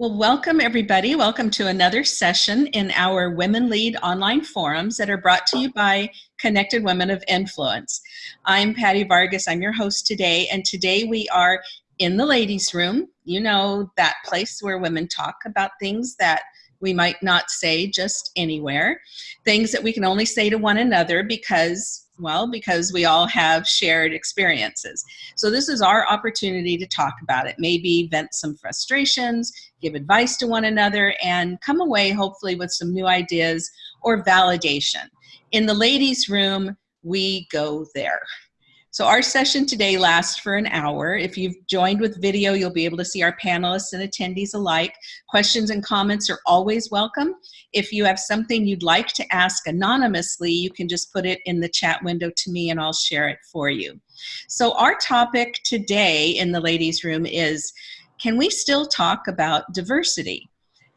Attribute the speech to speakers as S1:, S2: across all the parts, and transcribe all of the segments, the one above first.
S1: Well, welcome everybody. Welcome to another session in our Women Lead online forums that are brought to you by Connected Women of Influence. I'm Patty Vargas. I'm your host today, and today we are in the ladies' room. You know, that place where women talk about things that we might not say just anywhere, things that we can only say to one another because well, because we all have shared experiences. So this is our opportunity to talk about it, maybe vent some frustrations, give advice to one another, and come away hopefully with some new ideas or validation. In the ladies' room, we go there. So our session today lasts for an hour. If you've joined with video, you'll be able to see our panelists and attendees alike. Questions and comments are always welcome. If you have something you'd like to ask anonymously, you can just put it in the chat window to me and I'll share it for you. So our topic today in the ladies room is, can we still talk about diversity?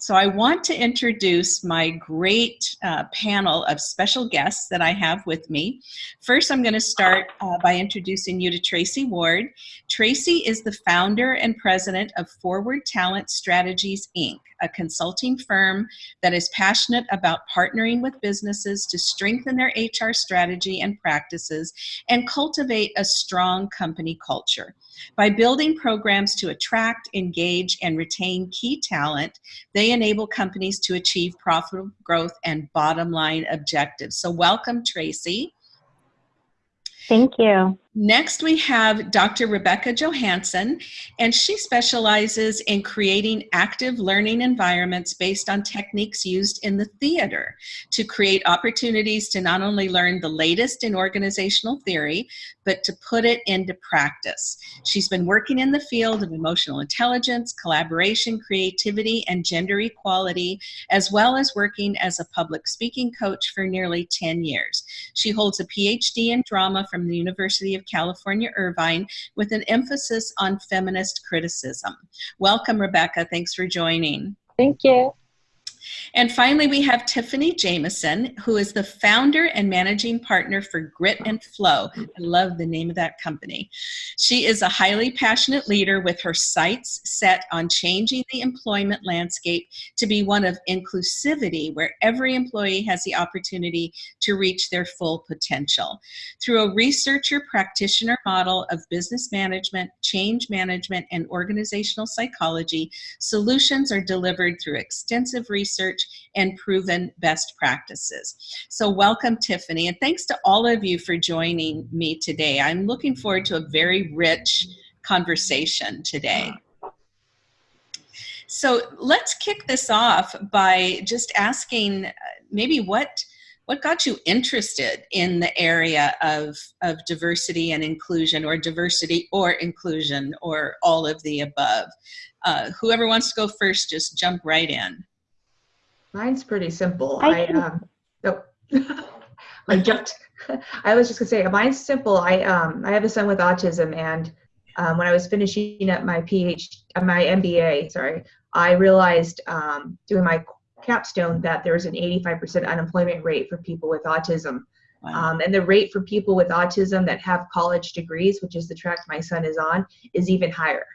S1: So I want to introduce my great uh, panel of special guests that I have with me. First, I'm going to start uh, by introducing you to Tracy Ward. Tracy is the founder and president of Forward Talent Strategies, Inc., a consulting firm that is passionate about partnering with businesses to strengthen their HR strategy and practices and cultivate a strong company culture. By building programs to attract, engage, and retain key talent, they enable companies to achieve profitable growth and bottom line objectives. So welcome, Tracy.
S2: Thank you.
S1: Next, we have Dr. Rebecca Johansson, and she specializes in creating active learning environments based on techniques used in the theater to create opportunities to not only learn the latest in organizational theory, but to put it into practice. She's been working in the field of emotional intelligence, collaboration, creativity, and gender equality, as well as working as a public speaking coach for nearly 10 years. She holds a PhD in drama from the University of of California, Irvine, with an emphasis on feminist criticism. Welcome, Rebecca. Thanks for joining.
S2: Thank you.
S1: And finally, we have Tiffany Jameson, who is the founder and managing partner for Grit and Flow. I love the name of that company. She is a highly passionate leader with her sights set on changing the employment landscape to be one of inclusivity, where every employee has the opportunity to reach their full potential. Through a researcher practitioner model of business management, change management, and organizational psychology, solutions are delivered through extensive research and proven best practices. So welcome, Tiffany, and thanks to all of you for joining me today. I'm looking forward to a very rich conversation today. So let's kick this off by just asking uh, maybe what what got you interested in the area of, of diversity and inclusion or diversity or inclusion or all of the above? Uh, whoever wants to go first, just jump right in.
S3: Mine's pretty simple. I, I um, oh, I jumped. I was just gonna say mine's simple. I um, I have a son with autism, and um, when I was finishing up my PhD, uh, my MBA, sorry, I realized um, doing my capstone that there's an 85% unemployment rate for people with autism. Wow. Um, and the rate for people with autism that have college degrees, which is the track my son is on, is even higher.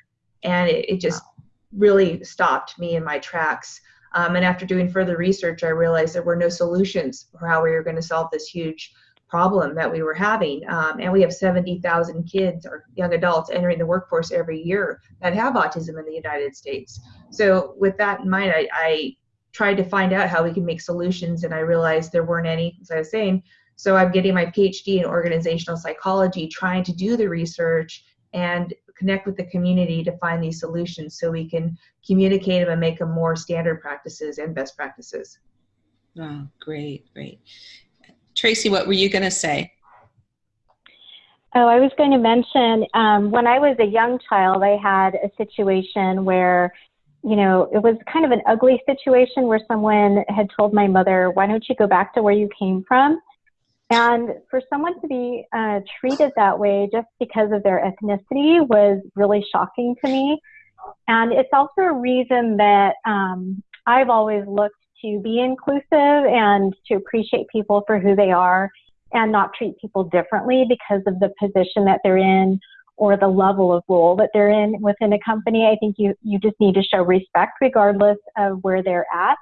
S3: And it, it just wow. really stopped me in my tracks. Um, and after doing further research, I realized there were no solutions for how we were going to solve this huge problem that we were having. Um, and we have 70,000 kids or young adults entering the workforce every year that have autism in the United States. So, with that in mind, I, I tried to find out how we can make solutions, and I realized there weren't any, as I was saying. So, I'm getting my PhD in organizational psychology, trying to do the research and connect with the community to find these solutions so we can communicate them and make them more standard practices and best practices.
S1: Oh, great, great. Tracy, what were you going to say?
S2: Oh, I was going to mention um, when I was a young child, I had a situation where, you know, it was kind of an ugly situation where someone had told my mother, why don't you go back to where you came from? And for someone to be uh, treated that way just because of their ethnicity was really shocking to me. And it's also a reason that um, I've always looked to be inclusive and to appreciate people for who they are and not treat people differently because of the position that they're in or the level of role that they're in within a company. I think you, you just need to show respect regardless of where they're at.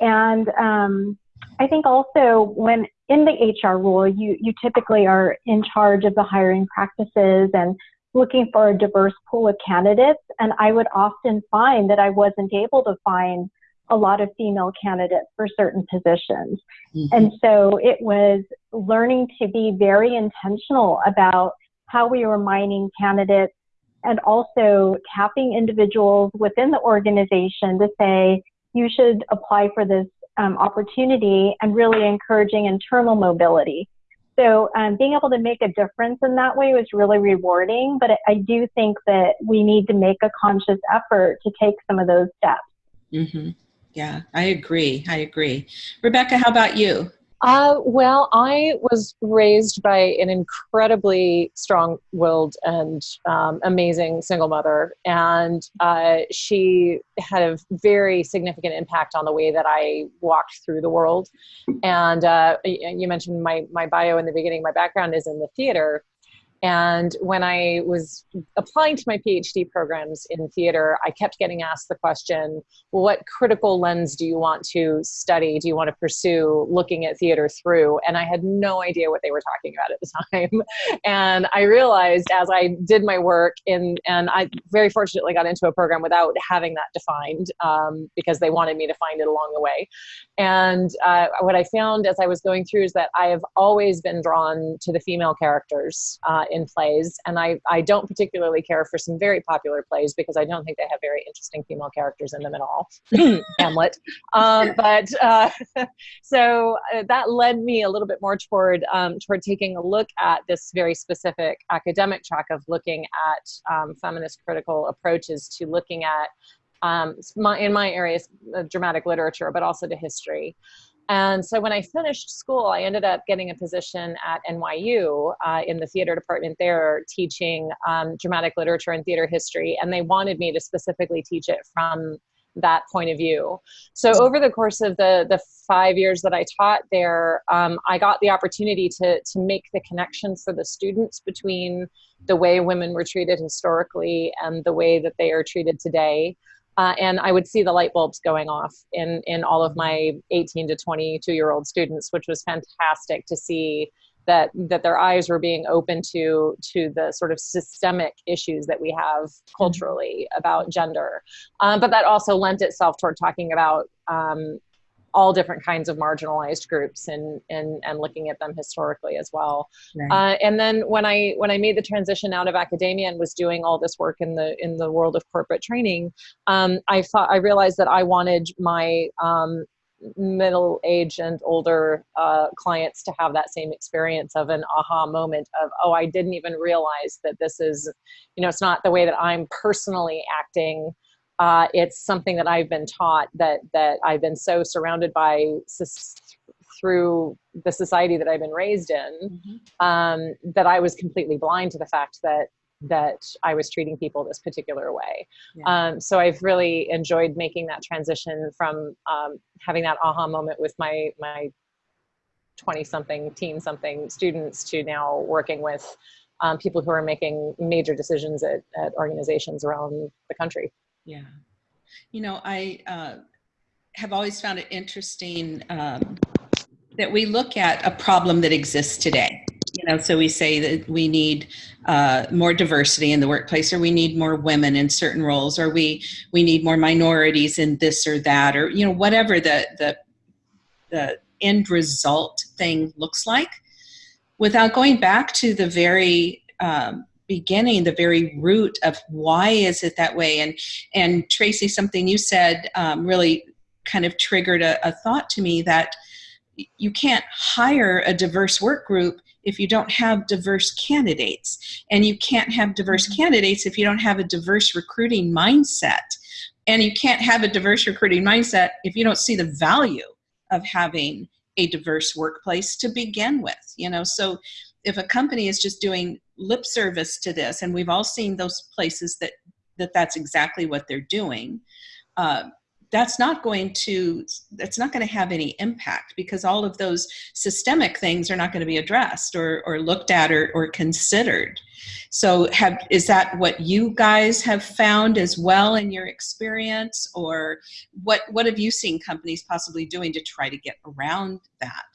S2: And um, I think also when in the HR role, you, you typically are in charge of the hiring practices and looking for a diverse pool of candidates. And I would often find that I wasn't able to find a lot of female candidates for certain positions. Mm-hmm. And so it was learning to be very intentional about how we were mining candidates and also tapping individuals within the organization to say, you should apply for this um, opportunity and really encouraging internal mobility. So um, being able to make a difference in that way was really rewarding, but I do think that we need to make a conscious effort to take some of those steps.
S1: Mm-hmm. Yeah, I agree. I agree. Rebecca, how about you?
S4: Uh, well, I was raised by an incredibly strong willed and um, amazing single mother. And uh, she had a very significant impact on the way that I walked through the world. And uh, you mentioned my, my bio in the beginning, my background is in the theater. And when I was applying to my PhD programs in theater, I kept getting asked the question, what critical lens do you want to study? Do you want to pursue looking at theater through? And I had no idea what they were talking about at the time. and I realized as I did my work in, and I very fortunately got into a program without having that defined um, because they wanted me to find it along the way. And uh, what I found as I was going through is that I have always been drawn to the female characters uh, in plays, and I, I don't particularly care for some very popular plays because I don't think they have very interesting female characters in them at all. Hamlet. Um, but uh, so uh, that led me a little bit more toward um, toward taking a look at this very specific academic track of looking at um, feminist critical approaches to looking at um, my, in my areas, dramatic literature, but also to history. And so when I finished school, I ended up getting a position at NYU uh, in the theater department there, teaching um, dramatic literature and theater history. And they wanted me to specifically teach it from that point of view. So over the course of the the five years that I taught there, um, I got the opportunity to to make the connections for the students between the way women were treated historically and the way that they are treated today. Uh, and I would see the light bulbs going off in, in all of my 18 to 22 year old students, which was fantastic to see that that their eyes were being open to to the sort of systemic issues that we have culturally about gender. Um, but that also lent itself toward talking about um, all different kinds of marginalized groups and and and looking at them historically as well. Right. Uh, and then when I when I made the transition out of academia and was doing all this work in the in the world of corporate training, um, I thought I realized that I wanted my um, middle age and older uh, clients to have that same experience of an aha moment of oh i didn't even realize that this is you know it's not the way that i'm personally acting uh, it's something that I've been taught that that I've been so surrounded by through the society that I've been raised in mm-hmm. um, that I was completely blind to the fact that that I was treating people this particular way. Yeah. Um, so I've really enjoyed making that transition from um, having that aha moment with my my 20 something teen something students to now working with um, people who are making major decisions at, at organizations around the country.
S1: Yeah. You know, I uh, have always found it interesting um, that we look at a problem that exists today. You know, so we say that we need uh, more diversity in the workplace, or we need more women in certain roles, or we we need more minorities in this or that, or you know, whatever the the the end result thing looks like, without going back to the very um, beginning the very root of why is it that way? And and tracy something you said um, really kind of triggered a, a thought to me that you can't hire a diverse work group if you don't have diverse candidates. And you can't have diverse mm-hmm. candidates if you don't have a diverse recruiting mindset. And you can't have a diverse recruiting mindset if you don't see the value of having a diverse workplace to begin with you know? So if a company is just doing lip service to this, and we've all seen those places that, that that's exactly what they're doing, uh, that's not going to that's not going to have any impact because all of those systemic things are not going to be addressed or, or looked at or, or considered. So have is that what you guys have found as well in your experience or what what have you seen companies possibly doing to try to get around that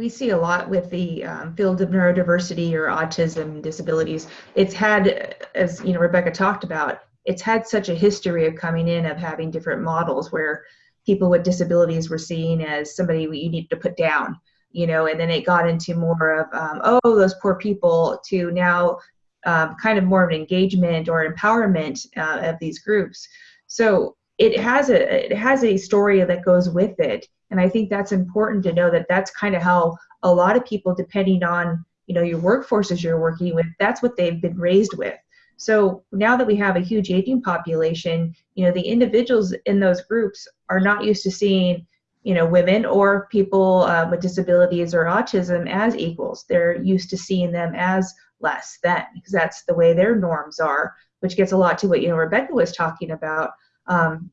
S3: we see a lot with the um, field of neurodiversity or autism disabilities. It's had, as you know, Rebecca talked about, it's had such a history of coming in of having different models where people with disabilities were seen as somebody you need to put down, you know, and then it got into more of, um, oh, those poor people, to now um, kind of more of an engagement or empowerment uh, of these groups. So it has a it has a story that goes with it. And i think that's important to know that that's kind of how a lot of people depending on you know your workforces you're working with that's what they've been raised with. So now that we have a huge aging population you know the individuals in those groups are not used to seeing you know women or people uh, with disabilities or autism as equals. They're used to seeing them as less than because that's the way their norms are which gets a lot to what you know rebecca was talking about um,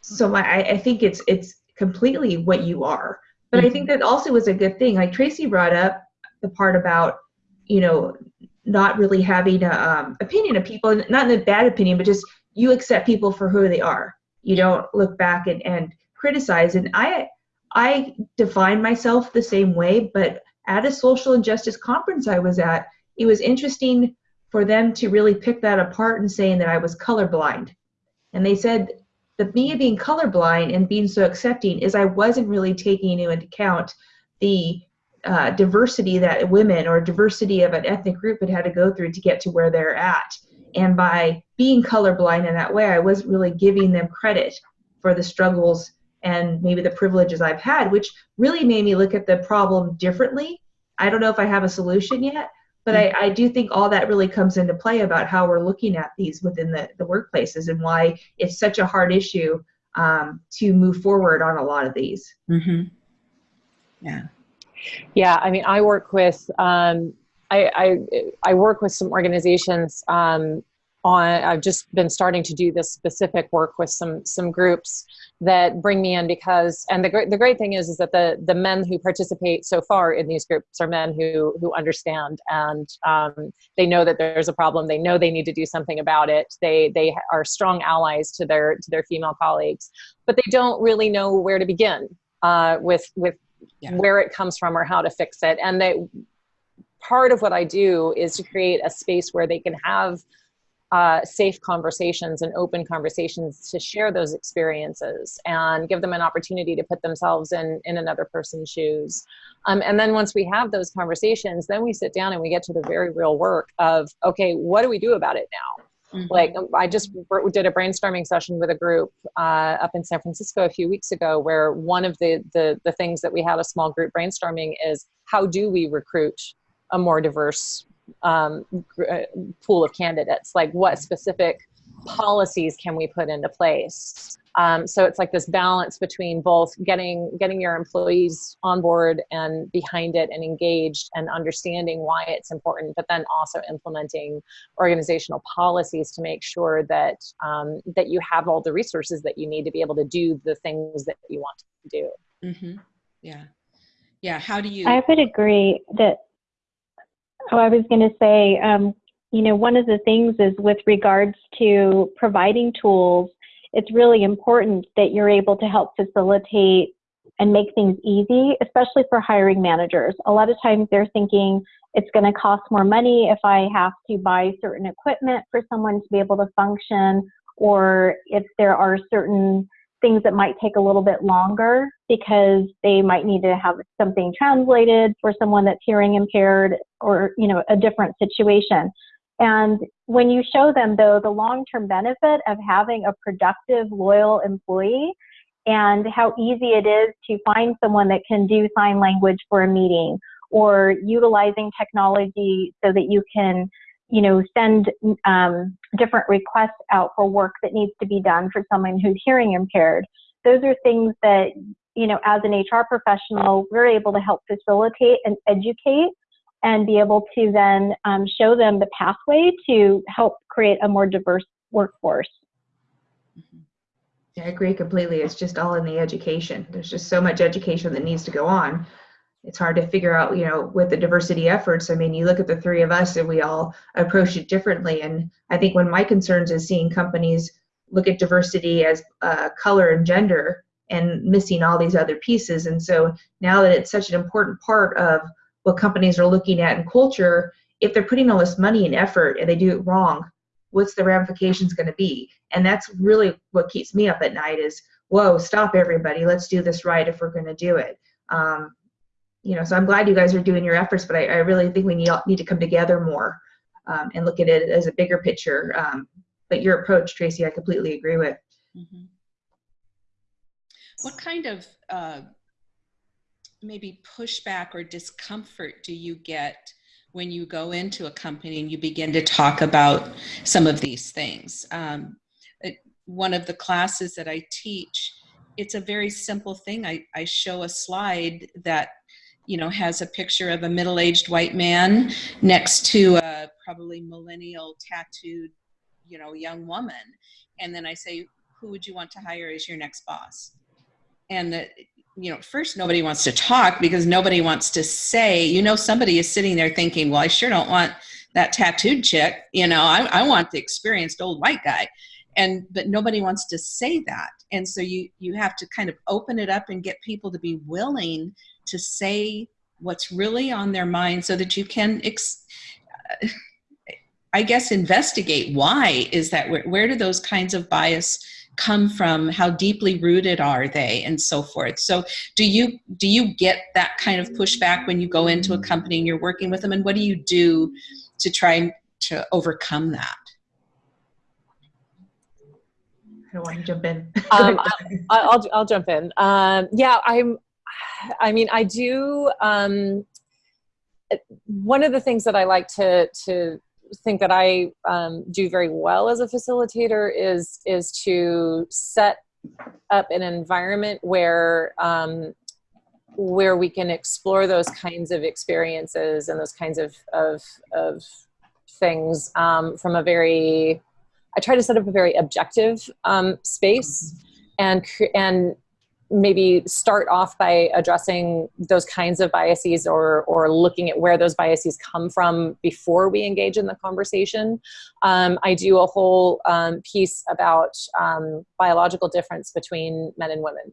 S3: so my, I, I, think it's it's completely what you are. But mm-hmm. I think that also was a good thing. Like Tracy brought up the part about you know not really having an um, opinion of people, not in a bad opinion, but just you accept people for who they are. You don't look back and, and criticize. And I I define myself the same way, but at a social injustice conference I was at, it was interesting for them to really pick that apart and saying that I was colorblind. And they said the me being colorblind and being so accepting is I wasn't really taking into account the uh, diversity that women or diversity of an ethnic group had had to go through to get to where they're at. And by being colorblind in that way, I wasn't really giving them credit for the struggles and maybe the privileges I've had, which really made me look at the problem differently. I don't know if I have a solution yet, but I, I do think all that really comes into play about how we're looking at these within the, the workplaces and why it's such a hard issue um, to move forward on a lot of these.
S1: Mm-hmm. Yeah.
S4: Yeah, I mean, I work with um, I, I, I work with some organizations um, on I've just been starting to do this specific work with some some groups that bring me in because and the great the great thing is is that the the men who participate so far in these groups are men who who understand and um, they know that there's a problem. They know they need to do something about it. They they are strong allies to their to their female colleagues but they don't really know where to begin uh, with with yeah. where it comes from or how to fix it. And they part of what I do is to create a space where they can have uh, safe conversations and open conversations to share those experiences and give them an opportunity to put themselves in in another person's shoes um, and then once we have those conversations then we sit down and we get to the very real work of okay what do we do about it now Mm-hmm. Like I just did a brainstorming session with a group uh, up in San Francisco a few weeks ago, where one of the, the the things that we had a small group brainstorming is how do we recruit a more diverse um, uh, pool of candidates. Like what specific policies can we put into place? Um, so it's like this balance between both getting getting your employees on board and behind it and engaged and understanding why it's important but then also implementing organizational policies to make sure that um, that you have all the resources that you need to be able to do the things that you want to do.
S1: Mm-hmm. yeah. Yeah. How do you
S2: i would agree that Oh, I was going to say, um, you know, one of the things is with regards to providing tools, it's really important that you're able to help facilitate and make things easy, especially for hiring managers. A lot of times they're thinking it's going to cost more money if I have to buy certain equipment for someone to be able to function, or if there are certain things that might take a little bit longer because they might need to have something translated for someone that's hearing impaired or you know a different situation. And when you show them though the long-term benefit of having a productive loyal employee and how easy it is to find someone that can do sign language for a meeting or utilizing technology so that you can you know, send um, different requests out for work that needs to be done for someone who's hearing impaired. Those are things that, you know, as an HR professional, we're able to help facilitate and educate and be able to then um, show them the pathway to help create a more diverse workforce.
S1: Mm-hmm.
S3: I agree completely. It's just all in the education. There's just so much education that needs to go on. It's hard to figure out, you know, with the diversity efforts. I mean, you look at the three of us and we all approach it differently. And I think one of my concerns is seeing companies look at diversity as uh, color and gender and missing all these other pieces. And so now that it's such an important part of what companies are looking at in culture, if they're putting all this money and effort and they do it wrong, what's the ramifications going to be? And that's really what keeps me up at night is, whoa, stop everybody. Let's do this right if we're going to do it. Um, you know, so I'm glad you guys are doing your efforts, but I, I really think we need, need to come together more um, and look at it as a bigger picture. Um, but your approach, Tracy, I completely agree with. Mm-hmm.
S1: What kind of uh, maybe pushback or discomfort do you get when you go into a company and you begin to talk about some of these things? Um, it, one of the classes that I teach, it's a very simple thing. I, I show a slide that you know has a picture of a middle-aged white man next to a probably millennial tattooed you know young woman. And then i say who would you want to hire as your next boss? And the, you know first nobody wants to talk because nobody wants to say you know somebody is sitting there thinking well i sure don't want that tattooed chick you know i, I want the experienced old white guy. And but nobody wants to say that. And so you you have to kind of open it up and get people to be willing to say what's really on their mind so that you can ex- i guess investigate why is that where, where do those kinds of bias come from how deeply rooted are they and so forth so do you do you get that kind of pushback when you go into a company and you're working with them and what do you do to try to overcome that
S3: I don't want to jump in.
S4: um, I'll, I'll, I'll jump in. Um, yeah, I'm. I mean, I do. Um, one of the things that I like to to think that I um, do very well as a facilitator is is to set up an environment where um, where we can explore those kinds of experiences and those kinds of of, of things um, from a very I try to set up a very objective um, space and and maybe start off by addressing those kinds of biases or, or looking at where those biases come from before we engage in the conversation. Um, I do a whole um, piece about um, biological difference between men and women.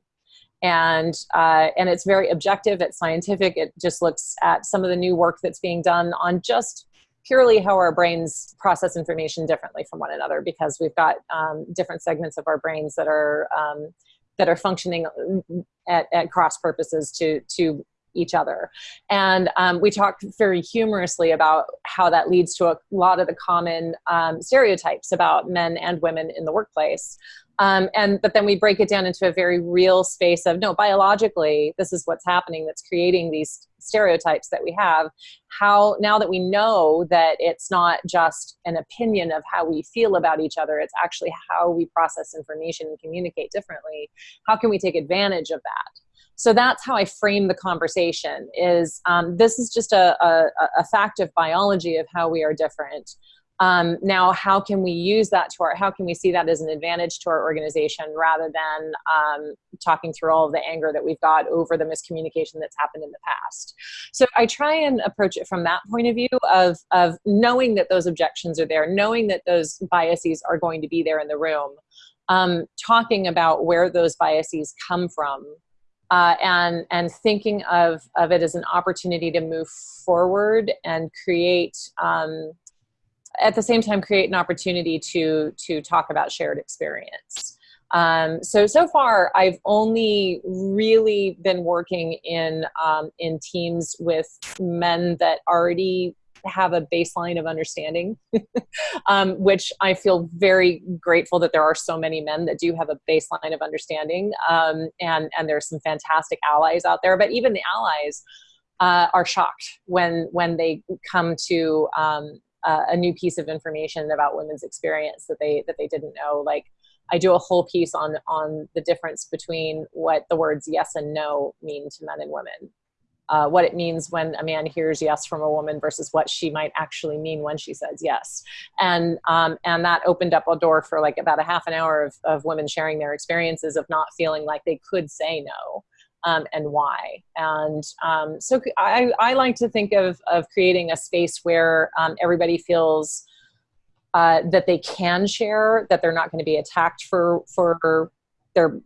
S4: And, uh, and it's very objective, it's scientific, it just looks at some of the new work that's being done on just purely how our brains process information differently from one another because we've got um, different segments of our brains that are um, that are functioning uh, at, at cross purposes to to each other. And um, we talk very humorously about how that leads to a lot of the common um, stereotypes about men and women in the workplace. Um, and but then we break it down into a very real space of no biologically this is what's happening that's creating these stereotypes that we have how now that we know that it's not just an opinion of how we feel about each other it's actually how we process information and communicate differently how can we take advantage of that so that's how i frame the conversation is um, this is just a, a, a fact of biology of how we are different. Um, now how can we use that to our how can we see that as an advantage to our organization rather than um, talking through all of the anger that we've got over the miscommunication that's happened in the past? So i try and approach it from that point of view of of knowing that those objections are there knowing that those biases are going to be there in the room um, talking about where those biases come from uh, and and thinking of of it as an opportunity to move forward and create um, at the same time create an opportunity to to talk about shared experience. Um, so so far i've only really been working in um, in teams with men that already have a baseline of understanding um, which i feel very grateful that there are so many men that do have a baseline of understanding um, and and there's some fantastic allies out there. But even the allies uh, are shocked when when they come to um, a new piece of information about women's experience that they that they didn't know. Like i do a whole piece on on the difference between what the words yes and no mean to men and women uh, what it means when a man hears yes from a woman versus what she might actually mean when she says yes. And, um, and that opened up a door for like about a half an hour of, of women sharing their experiences of not feeling like they could say no. Um, and why. And um, so I, I, like to think of, of creating a space where um, everybody feels uh, that they can share, that they're not going to be attacked for, for their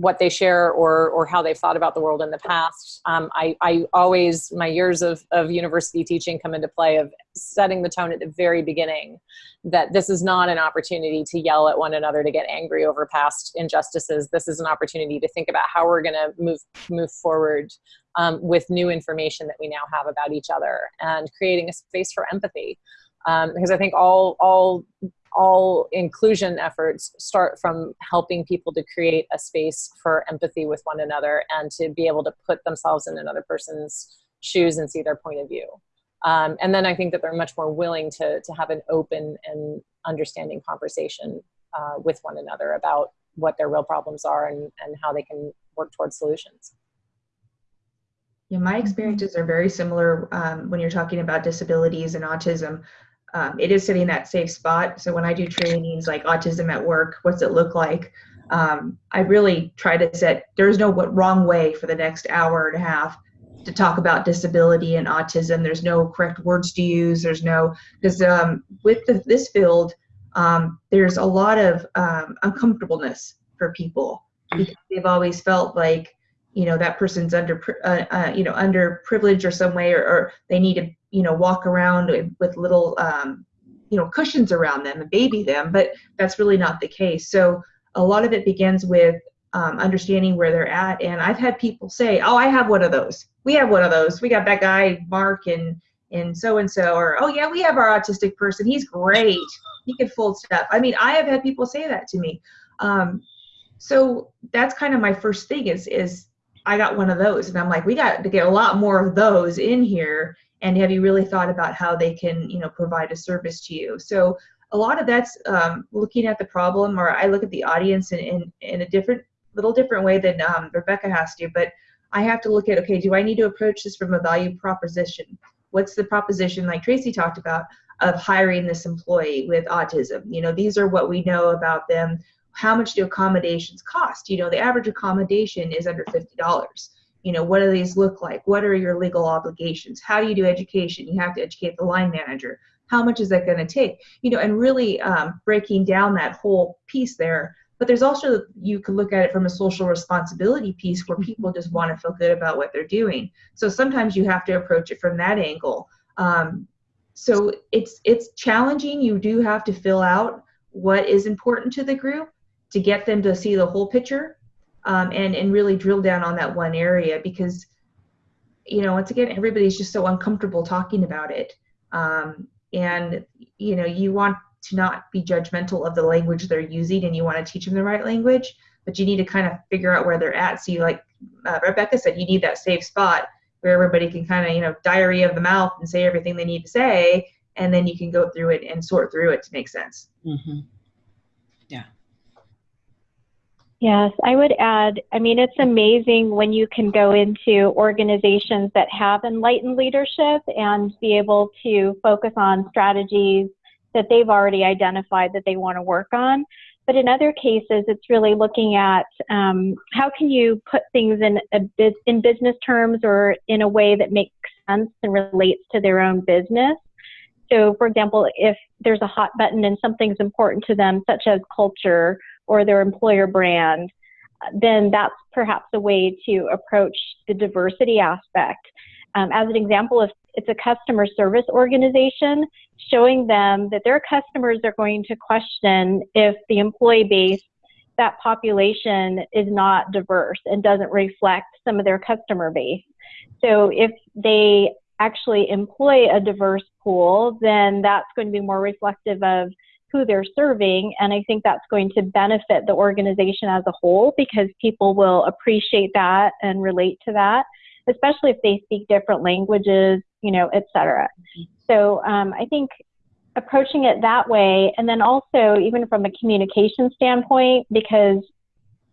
S4: what they share or or how they've thought about the world in the past. Um, I, I always my years of, of university teaching come into play of setting the tone at the very beginning that this is not an opportunity to yell at one another to get angry over past injustices. This is an opportunity to think about how we're going to move move forward um, with new information that we now have about each other and creating a space for empathy. Um, because I think all all all inclusion efforts start from helping people to create a space for empathy with one another and to be able to put themselves in another person's shoes and see their point of view. Um, and then I think that they're much more willing to, to have an open and understanding conversation uh, with one another about what their real problems are and, and how they can work towards solutions.
S3: Yeah, my experiences are very similar um, when you're talking about disabilities and autism um, it is sitting in that safe spot. So when I do trainings like autism at work, what's it look like? Um, I really try to set, there's no wrong way for the next hour and a half to talk about disability and autism. There's no correct words to use. There's no, because um, with the, this field, um, there's a lot of um, uncomfortableness for people because they've always felt like, you know, that person's under, uh, uh, you know, under privilege or some way, or, or they need to you know walk around with little um, you know cushions around them and baby them but that's really not the case. So a lot of it begins with um, understanding where they're at. And i've had people say oh i have one of those. We have one of those. We got that guy mark and and so and so or oh yeah we have our autistic person. He's great. He can fold stuff. I mean i have had people say that to me. Um, so that's kind of my first thing is is i got one of those and i'm like we got to get a lot more of those in here and have you really thought about how they can you know provide a service to you? So a lot of that's um, looking at the problem or i look at the audience in, in, in a different little different way than um, rebecca has to but i have to look at okay do i need to approach this from a value proposition? What's the proposition like tracy talked about of hiring this employee with autism? You know these are what we know about them how much do accommodations cost? You know the average accommodation is under $50 you know what do these look like? What are your legal obligations? How do you do education? You have to educate the line manager. How much is that going to take? You know and really um, breaking down that whole piece there but there's also you could look at it from a social responsibility piece where people just want to feel good about what they're doing. So sometimes you have to approach it from that angle. Um, so it's it's challenging. You do have to fill out what is important to the group to get them to see the whole picture um, and and really drill down on that one area because you know once again everybody's just so uncomfortable talking about it. Um, and you know you want to not be judgmental of the language they're using and you want to teach them the right language but you need to kind of figure out where they're at. So you like uh, rebecca said you need that safe spot where everybody can kind of you know diary of the mouth and say everything they need to say and then you can go through it and sort through it to make sense.
S1: Mm-hmm.
S2: Yes, I would add, I mean, it's amazing when you can go into organizations that have enlightened leadership and be able to focus on strategies that they've already identified that they want to work on. But in other cases, it's really looking at um, how can you put things in a in business terms or in a way that makes sense and relates to their own business. So, for example, if there's a hot button and something's important to them, such as culture or their employer brand, then that's perhaps a way to approach the diversity aspect. Um, as an example, if it's a customer service organization, showing them that their customers are going to question if the employee base, that population is not diverse and doesn't reflect some of their customer base. So if they actually employ a diverse pool, then that's going to be more reflective of who they're serving. And I think that's going to benefit the organization as a whole because people will appreciate that and relate to that, especially if they speak different languages, you know, et cetera. So um, I think approaching it that way, and then also even from a communication standpoint, because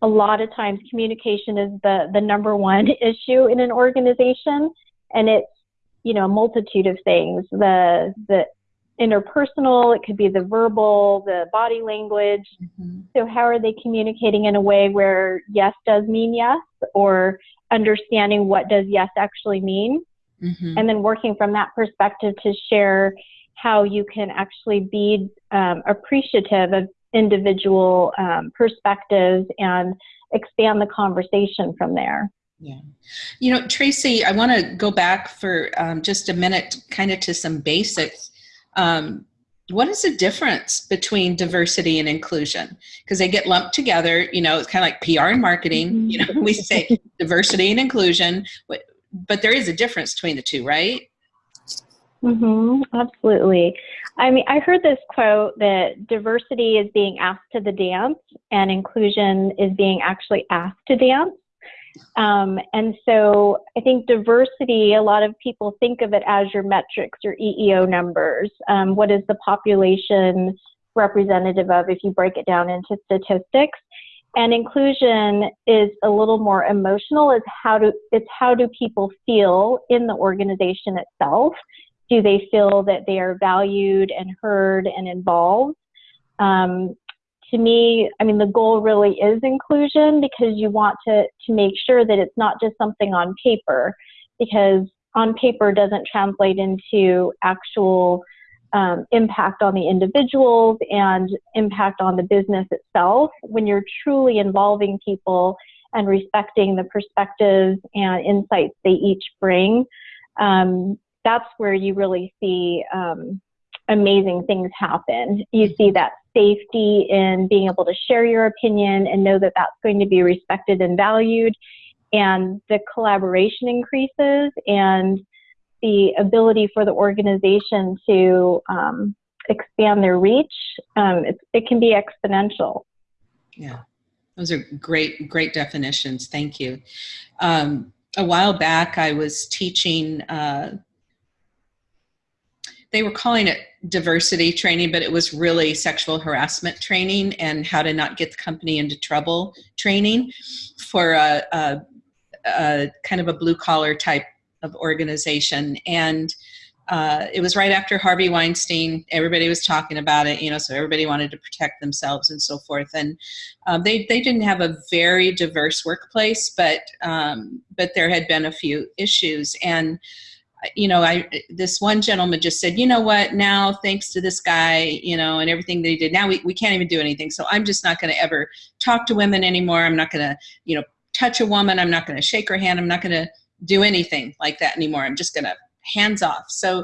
S2: a lot of times communication is the the number one issue in an organization, and it's you know a multitude of things. The the interpersonal, it could be the verbal, the body language. Mm-hmm. So, how are they communicating in a way where yes does mean yes, or understanding what does yes actually mean? Mm-hmm. And then working from that perspective to share how you can actually be um, appreciative of individual um, perspectives and expand the conversation from there.
S1: Yeah. You know, Tracy, I want to go back for um, just a minute, kind of to some basics. Um, what is the difference between diversity and inclusion? Because they get lumped together, you know, it's kind of like PR and marketing. Mm-hmm. You know, we say diversity and inclusion, but, but there is a difference between the two, right?
S2: Mm-hmm, absolutely. I mean, I heard this quote that diversity is being asked to the dance and inclusion is being actually asked to dance. Um, and so I think diversity, a lot of people think of it as your metrics, your EEO numbers. Um, what is the population representative of if you break it down into statistics? And inclusion is a little more emotional. Is how do it's how do people feel in the organization itself? Do they feel that they are valued and heard and involved? Um, to me, I mean, the goal really is inclusion because you want to, to make sure that it's not just something on paper, because on paper doesn't translate into actual um, impact on the individuals and impact on the business itself. When you're truly involving people and respecting the perspectives and insights they each bring, um, that's where you really see um, amazing things happen. You see that safety in being able to share your opinion and know that that's going to be respected and valued. And the collaboration increases and the ability for the organization to um, expand their reach, um, it, it can be exponential.
S1: Yeah, those are great, great definitions. Thank you. Um, a while back, I was teaching uh, they were calling it diversity training, but it was really sexual harassment training and how to not get the company into trouble training for a, a, a kind of a blue collar type of organization. And uh, it was right after Harvey Weinstein. Everybody was talking about it, you know, so everybody wanted to protect themselves and so forth. And um, they they didn't have a very diverse workplace, but um, but there had been a few issues. And you know, I this one gentleman just said, you know what, now thanks to this guy, you know, and everything that he did, now we, we can't even do anything. So I'm just not going to ever talk to women anymore. I'm not going to, you know, touch a woman. I'm not going to shake her hand. I'm not going to do anything like that anymore. I'm just going to hands off. So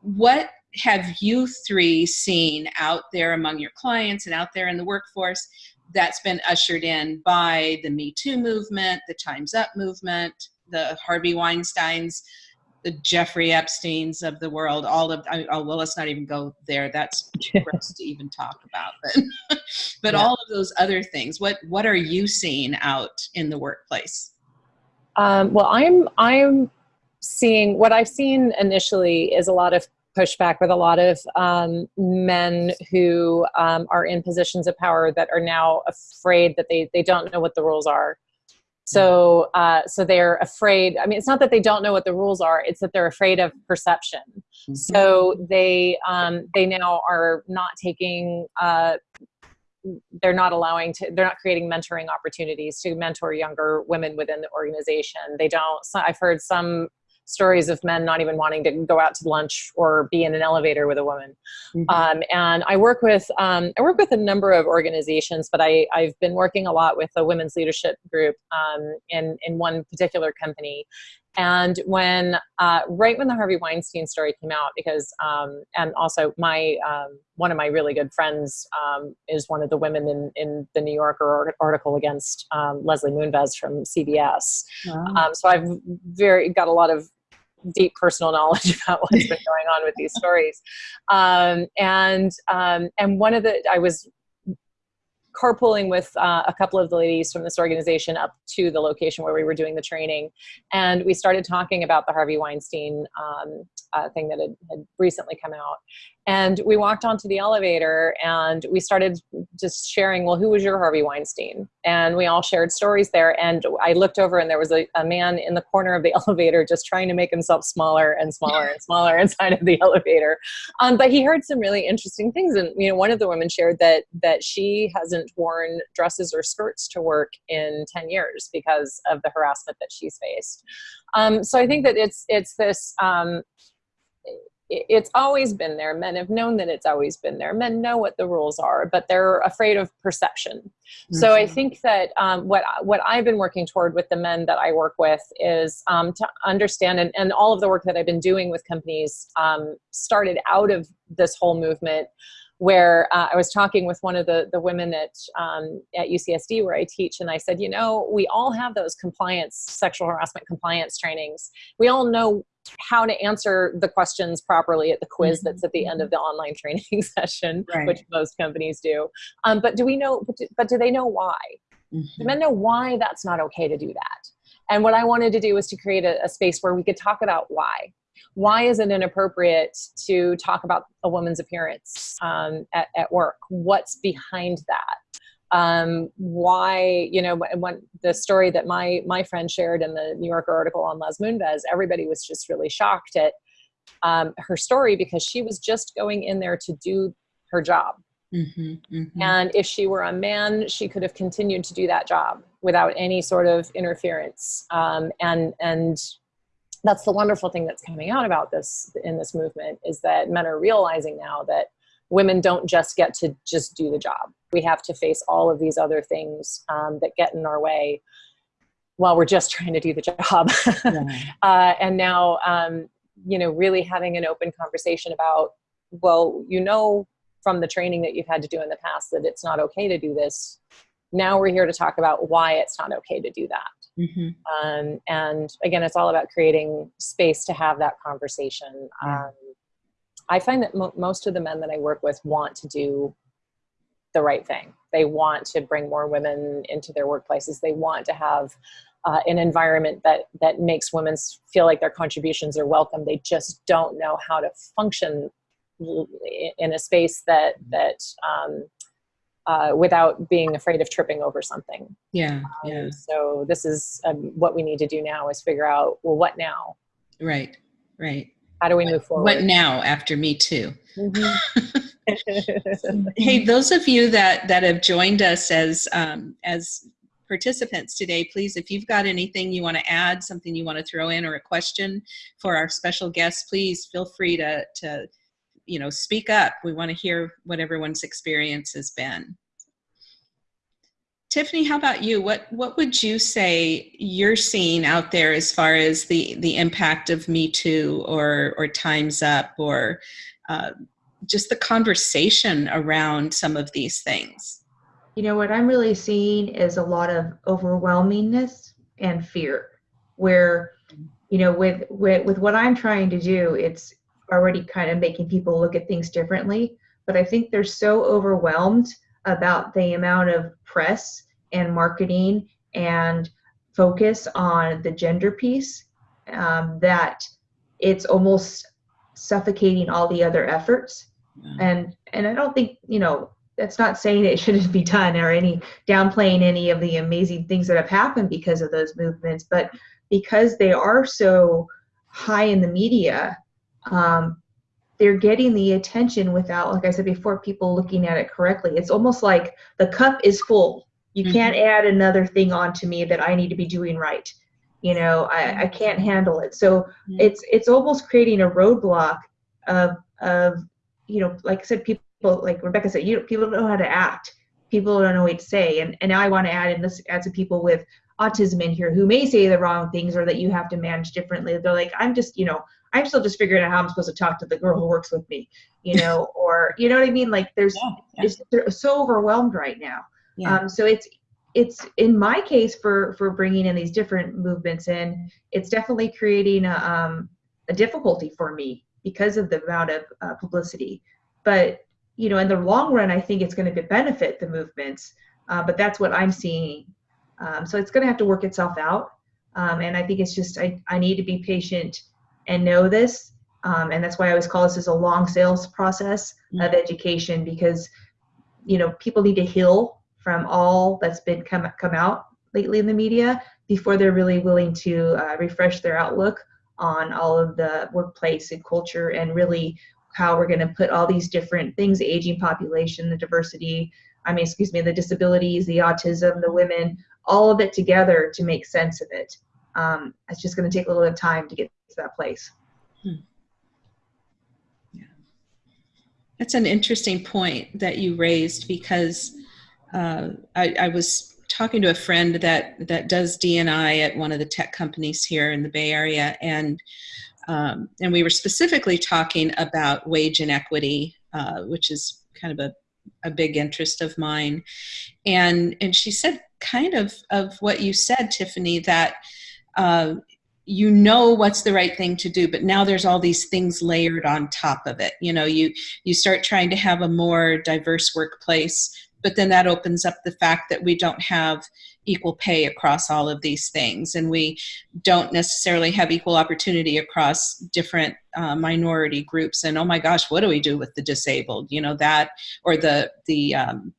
S1: what have you three seen out there among your clients and out there in the workforce that's been ushered in by the Me Too movement, the Time's Up movement, the Harvey Weinsteins, the Jeffrey Epstein's of the world, all of, I, oh, well, let's not even go there. That's gross to even talk about. But, but yeah. all of those other things, what, what are you seeing out in the workplace?
S4: Um, well, I'm, I'm seeing, what I've seen initially is a lot of pushback with a lot of um, men who um, are in positions of power that are now afraid that they, they don't know what the rules are so, uh, so they're afraid. I mean, it's not that they don't know what the rules are; it's that they're afraid of perception. Mm-hmm. So they um, they now are not taking. Uh, they're not allowing to. They're not creating mentoring opportunities to mentor younger women within the organization. They don't. I've heard some stories of men not even wanting to go out to lunch or be in an elevator with a woman. Mm-hmm. Um, and I work with um, I work with a number of organizations, but I, I've been working a lot with a women's leadership group um, in in one particular company. And when uh, right when the Harvey Weinstein story came out, because um, and also my um, one of my really good friends um, is one of the women in, in the New Yorker article against Leslie Moonves from CBS. Wow. so I've very got a lot of deep personal knowledge about what's been going on with these stories. Um, and um, and one of the I was carpooling with uh, a couple of the ladies from this organization up to the location where we were doing the training, and we started talking about the Harvey Weinstein um, uh, thing that had, had, recently come out. And we walked onto the elevator and we started just sharing, well, who was your Harvey Weinstein? And we all shared stories there. And I looked over and there was a, a man in the corner of the elevator just trying to make himself smaller and smaller and smaller inside of the elevator. Um, but he heard some really interesting things. And, you know, one of the women shared that, that she hasn't worn dresses or skirts to work in 10 years because of the harassment that she's faced. Um, so I think that it's, it's this, um, it's always been there. Men have known that it's always been there. Men know what the rules are, but they're afraid of perception. Mm-hmm. So I mm-hmm. think that um, what what I've been working toward with the men that I work with is um, to understand, and, and all of the work that I've been doing with companies um, started out of this whole movement where uh, I was talking with one of the, the women at, um, at UCSD where I teach, and I said, you know, we all have those compliance, sexual harassment compliance trainings. We all know how to answer the questions properly at the quiz mm-hmm. that's at the end of the online training session, right. which most companies do. Um, but do we know, but do, but do they know why? Mm-hmm. Do men know why that's not okay to do that? And what I wanted to do was to create a, a space where we could talk about why why is it inappropriate to talk about a woman's appearance um, at, at work? What's behind that? Um, why, you know, when the story that my, my friend shared in the New Yorker article on Les Moonves, everybody was just really shocked at um, her story because she was just going in there to do her job. Mm-hmm, mm-hmm. And if she were a man, she could have continued to do that job without any sort of interference. Um, and and that's the wonderful thing that's coming out about this in this movement is that men are realizing now that women don't just get to just do the job. We have to face all of these other things um, that get in our way while we're just trying to do the job. Yeah. uh, and now, um, you know, really having an open conversation about, well, you know, from the training that you've had to do in the past that it's not okay to do this. Now we're here to talk about why it's not okay to do that. Mm-hmm. Um, and again, it's all about creating space to have that conversation. Um, I find that mo- most of the men that I work with want to do the right thing. They want to bring more women into their workplaces. They want to have uh, an environment that that makes women feel like their contributions are welcome. They just don't know how to function in a space that that um, uh, without being afraid of tripping over something.
S1: Yeah, um, yeah.
S4: So this is um, what we need to do now is figure out, well, what now?
S1: Right, right.
S4: How do we move forward?
S1: What now after Me Too? Mm-hmm. hey, those of you that, that have joined us as, um, as participants today, please, if you've got anything you want to add, something you want to throw in or a question for our special guests, please feel free to, to you know, speak up. We want to hear what everyone's experience has been. Tiffany, how about you? What what would you say you're seeing out there as far as the the impact of Me Too or or Times Up or uh, just the conversation around some of these things?
S3: You know what I'm really seeing is a lot of overwhelmingness and fear, where you know with with with what I'm trying to do, it's already kind of making people look at things differently. But I think they're so overwhelmed about the amount of press and marketing and focus on the gender piece um, that it's almost suffocating all the other efforts. And and I don't think you know that's not saying it shouldn't be done or any downplaying any of the amazing things that have happened because of those movements, but because they are so high in the media, um, they're getting the attention without, like I said before, people looking at it correctly. It's almost like the cup is full. You mm-hmm. can't add another thing onto me that I need to be doing right. You know, I, I can't handle it. So mm-hmm. it's it's almost creating a roadblock of of you know, like I said, people like Rebecca said, you people don't know how to act. People don't know what to say. And and now I want to add in this add some people with autism in here who may say the wrong things or that you have to manage differently. They're like, I'm just, you know, I'm still just figuring out how I'm supposed to talk to the girl who works with me, you know, or you know what I mean? Like there's yeah, yeah. It's, so overwhelmed right now. Yeah. Um, so it's it's in my case for for bringing in these different movements in, it's definitely creating a um, a difficulty for me because of the amount of uh, publicity. But you know, in the long run, I think it's going to benefit the movements. Uh, but that's what I'm seeing. Um, so it's going to have to work itself out. Um, and I think it's just I, I need to be patient and know this Um, and that's why I always call this as a long sales process of
S1: Mm-hmm.
S3: education because, you know, people need to heal from all that's been come come out lately in the media before they're really willing to uh, refresh their outlook on all of the workplace and culture and really how we're going to put all these different things the aging population the diversity i mean excuse me the disabilities the autism the women all of it together to make sense of it um, it's just going to take a little bit of time to get to that place.
S1: Yeah, That's an interesting point that you raised because uh, I, I was talking to a friend that that does DNI at one of the tech companies here in the Bay Area, and um, and we were specifically talking about wage inequity, uh, which is kind of a a big interest of mine, and and she said kind of of what you said, Tiffany, that. Uh, you know what's the right thing to do but now there's all these things layered on top of it. You know you you start trying to have a more diverse workplace but then that opens up the fact that we don't have equal pay across all of these things and we don't necessarily have equal opportunity across different uh, minority groups and oh my gosh what do we do with the disabled? You know that or the the um,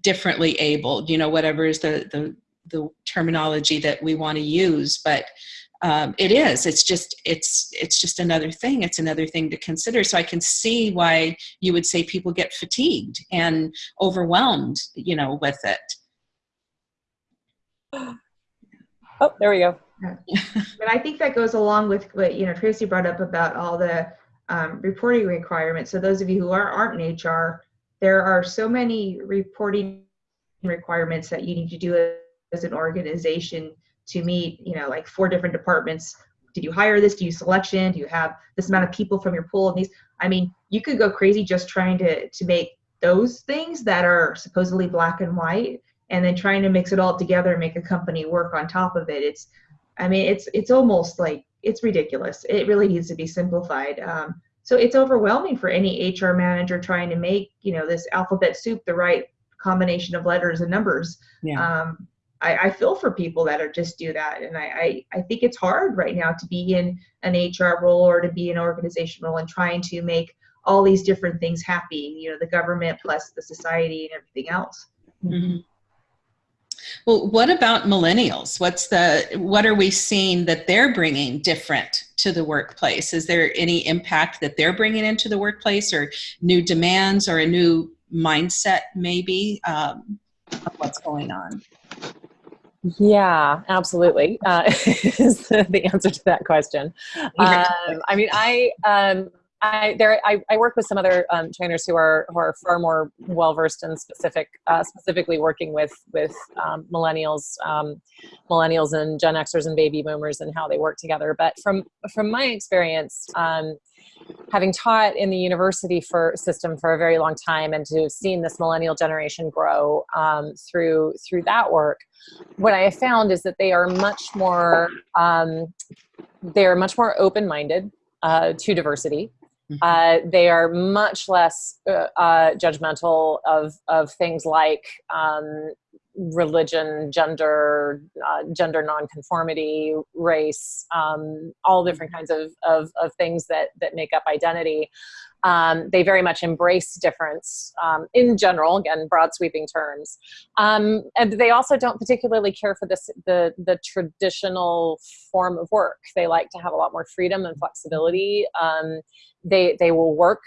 S1: differently abled you know whatever is the the the terminology that we want to use but um, it is. It's just it's it's just another thing. It's another thing to consider. So i can see why you would say people get fatigued and overwhelmed you know with it.
S4: Oh, there we go.
S3: but i think that goes along with what you know tracy brought up about all the um, reporting requirements. So those of you who are aren't in hr there are so many reporting requirements that you need to do as an organization to meet, you know, like four different departments. Did you hire this? Do you selection? Do you have this amount of people from your pool? And these, I mean, you could go crazy just trying to to make those things that are supposedly black and white, and then trying to mix it all together and make a company work on top of it. It's, I mean, it's it's almost like it's ridiculous. It really needs to be simplified. Um, so it's overwhelming for any HR manager trying to make you know this alphabet soup the right combination of letters and numbers.
S1: Yeah.
S3: Um, I, I, feel for people that are just do that, and I, I, I think it's hard right now to be in an HR role or to be an organization role and trying to make all these different things happy. You know, the government plus the society and everything else.
S1: Mm-hmm. Well, what about millennials? What's the what are we seeing that they're bringing different to the workplace? Is there any impact that they're bringing into the workplace, or new demands, or a new mindset, maybe, um, of what's going on?
S4: Yeah, absolutely. Uh, is the answer to that question. Um, I mean, I um, I there I, I work with some other um, trainers who are who are far more well versed in specific uh, specifically working with with um, millennials, um, millennials and Gen Xers and baby boomers and how they work together. But from from my experience, um, having taught in the university for system for a very long time and to have seen this millennial generation grow um, through through that work, what I have found is that they are much more um, they are much more open minded uh, to diversity.
S1: Mm-hmm.
S4: Uh, they are much less uh, uh, judgmental of of things like um, religion, gender, uh, gender nonconformity, race, um, all different kinds of, of, of, things that, that make up identity. Um, they very much embrace difference um, in general, again, broad sweeping terms. Um, and they also don't particularly care for this, the, the traditional form of work. They like to have a lot more freedom and flexibility. Um, they, they will work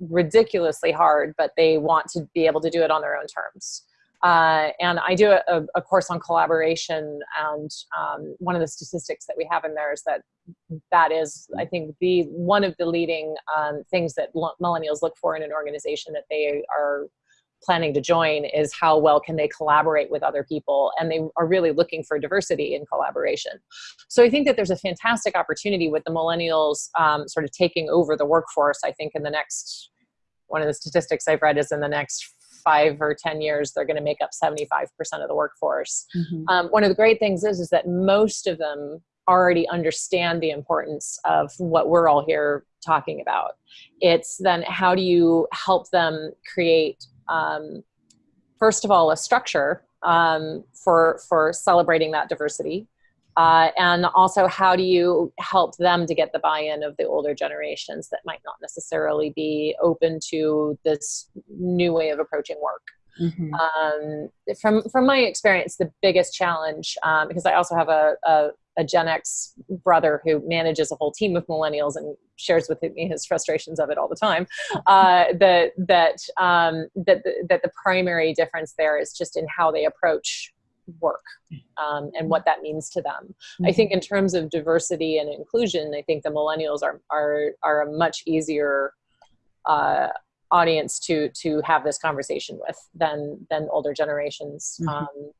S4: ridiculously hard, but they want to be able to do it on their own terms. Uh, and I do a, a, course on collaboration, and um, one of the statistics that we have in there is that that is, I think, the one of the leading um, things that millennials look for in an organization that they are planning to join is how well can they collaborate with other people and they are really looking for diversity in collaboration. So i think that there's a fantastic opportunity with the millennials um, sort of taking over the workforce i think in the next one of the statistics i've read is in the next five or 10 years, they're going to make up 75% of the workforce. Mm-hmm. Um, one of the great things is, is that most of them already understand the importance of what we're all here talking about. It's then how do you help them create, um, first of all, a structure um, for, for celebrating that diversity. Uh, and also, how do you help them to get the buy-in of the older generations that might not necessarily be open to this new way of approaching work? Mm-hmm. Um, from from my experience, the biggest challenge, um, because I also have a, a, a, Gen X brother who manages a whole team of millennials and shares with me his frustrations of it all the time. Uh, that that um, that the, that the primary difference there is just in how they approach work um, and what that means to them. Mm-hmm. I think in terms of diversity and inclusion, I think the millennials are are are a much easier uh, audience to to have this conversation with than than older generations. Mm-hmm. Um,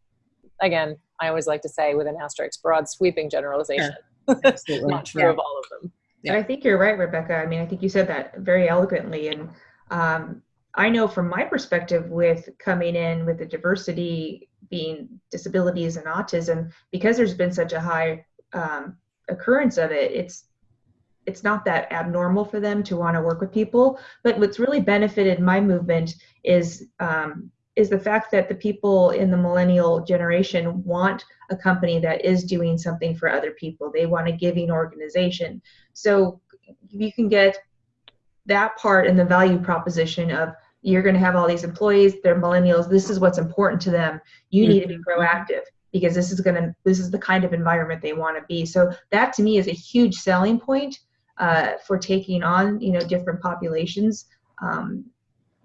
S4: again, I always like to say with an asterisk, broad sweeping generalization. Sure. Not true yeah. of all of them.
S3: Yeah. I think you're right, Rebecca. I mean, I think you said that very eloquently. And um, I know from my perspective, with coming in with the diversity being disabilities and autism, because there's been such a high um, occurrence of it, it's it's not that abnormal for them to want to work with people. But what's really benefited my movement is um, is the fact that the people in the millennial generation want a company that is doing something for other people. They want a giving organization. So you can get that part in the value proposition of you're going to have all these employees, they're millennials, this is what's important to them. You need to be mm-hmm. proactive because this is going to this is the kind of environment they want to be. So that to me is a huge selling point uh, for taking on you know different populations. Um,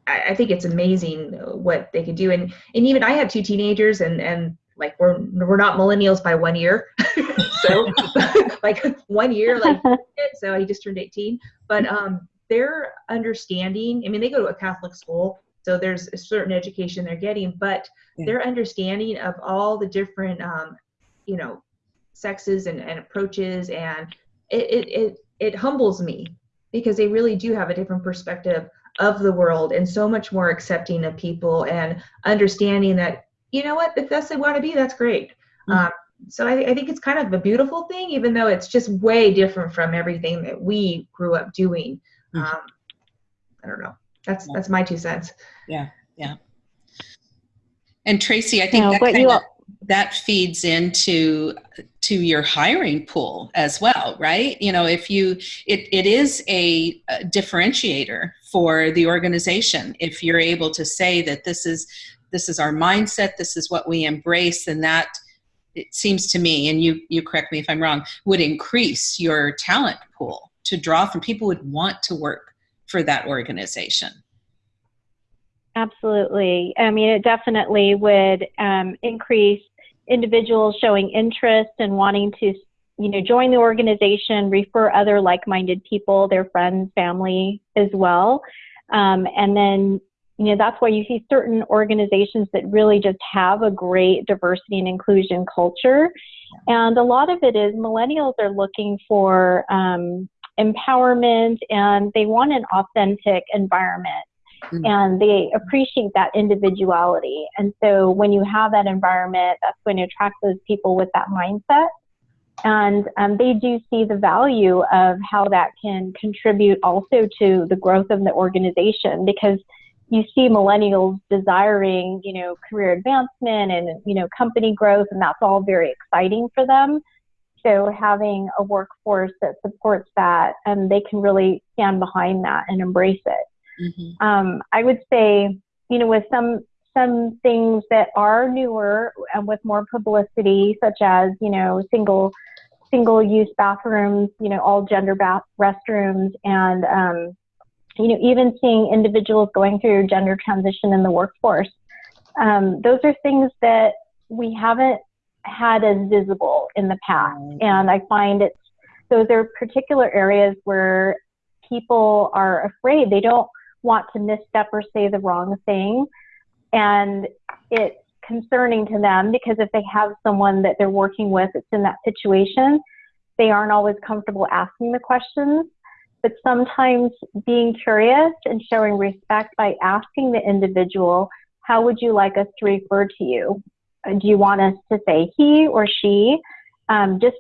S3: I, I, think it's amazing what they could do, and and even I have two teenagers, and and like we're we're not millennials by one year, so like one year, like so he just turned 18, but um, their understanding. I mean, they go to a Catholic school, so there's a certain education they're getting, but yeah. their understanding of all the different um, you know sexes and, and approaches and it, it, it it humbles me because they really do have a different perspective of the world and so much more accepting of people and understanding that you know what if that's they want to be that's great mm-hmm. um, so I, I, think it's kind of a beautiful thing even though it's just way different from everything that we grew up doing. Um, i don't know. That's that's my two cents.
S1: Yeah yeah. And tracy i think that kind of that feeds into to your hiring pool as well right? You know if you it, it is a, a differentiator for the organization. If you're able to say that this is this is our mindset this is what we embrace and that it seems to me and you you correct me if i'm wrong would increase your talent pool to draw from people would want to work for that organization
S2: Absolutely. I mean, it definitely would um, increase individuals showing interest and wanting to, you know, join the organization, refer other like-minded people, their friends, family as well. Um, and then, you know, that's why you see certain organizations that really just have a great diversity and inclusion culture. And a lot of it is millennials are looking for um, empowerment and they want an authentic environment mm-hmm. and they appreciate that individuality. And so when you have that environment, that's going to attract those people with that mindset. And um, they do see the value of how that can contribute also to the growth of the organization because you see millennials desiring, you know, career advancement and, you know, company growth, and that's all very exciting for them. So having a workforce that supports that, and um, they can really stand behind that and embrace it. Mm-hmm. Um, I would say, you know, with some some things that are newer and with more publicity, such as you know single single use bathrooms, you know, all gender bath restrooms, and um, you know even seeing individuals going through gender transition in the workforce. Um, those are things that we haven't had as visible in the past, mm-hmm. and I find it's those are particular areas where people are afraid they don't want to misstep or say the wrong thing. And it's concerning to them because if they have someone that they're working with that's in that situation, they aren't always comfortable asking the questions. But sometimes being curious and showing respect by asking the individual, how would you like us to refer to you? Uh, do you want us to say he or she? Um, just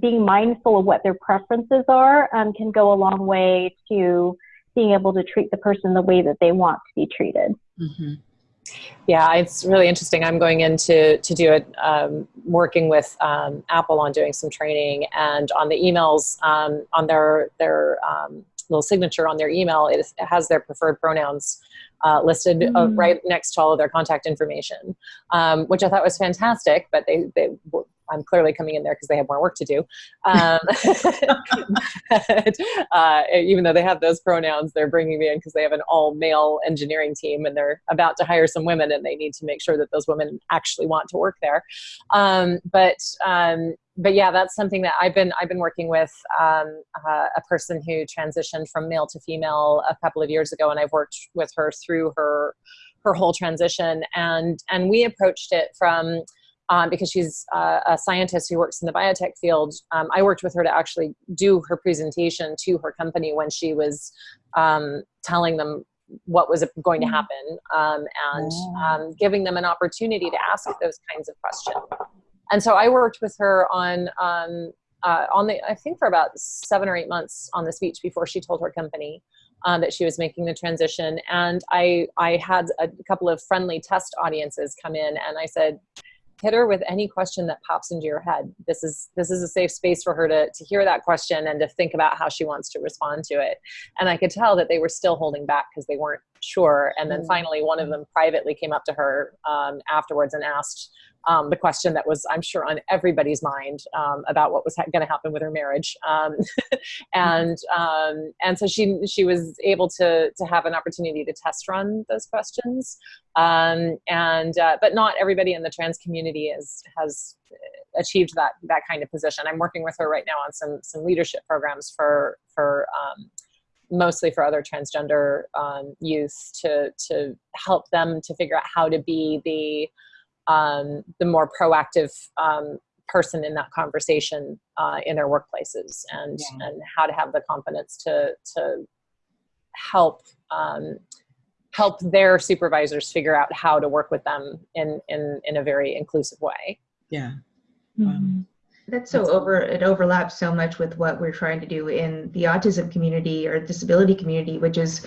S2: being mindful of what their preferences are um, can go a long way to being able to treat the person the way that they want to be treated.
S1: Mm-hmm.
S4: Yeah, it's really interesting. I'm going into to do it, um, working with um, Apple on doing some training, and on the emails um, on their their um, little signature on their email, it, is, it has their preferred pronouns uh, listed mm. uh, right next to all of their contact information, um, which I thought was fantastic. But they they I'm clearly coming in there because they have more work to do. Um, but, uh, even though they have those pronouns, they're bringing me in because they have an all male engineering team and they're about to hire some women and they need to make sure that those women actually want to work there. Um, but um, but yeah, that's something that I've been I've been working with um, uh, a person who transitioned from male to female a couple of years ago, and I've worked with her through her her whole transition, and and we approached it from um, because she's uh, a scientist who works in the biotech field. Um, I worked with her to actually do her presentation to her company when she was um, telling them what was going to mm. happen um, and oh. um, giving them an opportunity to ask those kinds of questions. And so I worked with her on um, uh, on the I think for about seven or eight months on the speech before she told her company. That she was making the transition and I, I had a couple of friendly test audiences come in and I said hit her with any question that pops into your head. This is this is a safe space for her to to hear that question and to think about how she wants to respond to it. And I could tell that they were still holding back because they weren't sure. And then mm. finally, one of them privately came up to her um, afterwards and asked um, the question that was, I'm sure, on everybody's mind um, about what was ha- going to happen with her marriage. Um, and um, and so she she was able to to have an opportunity to test run those questions. Um, and uh, but not everybody in the trans community is has achieved that that kind of position. I'm working with her right now on some some leadership programs for for um, mostly for other transgender youth to to help them to figure out how to be the um, the more proactive um, person in that conversation uh, in their workplaces and yeah. and how to have the confidence to to help um, help their supervisors figure out how to work with them in in in a very inclusive way
S1: yeah
S3: mm-hmm. that's so over it overlaps so much with what we're trying to do in the autism community or disability community which is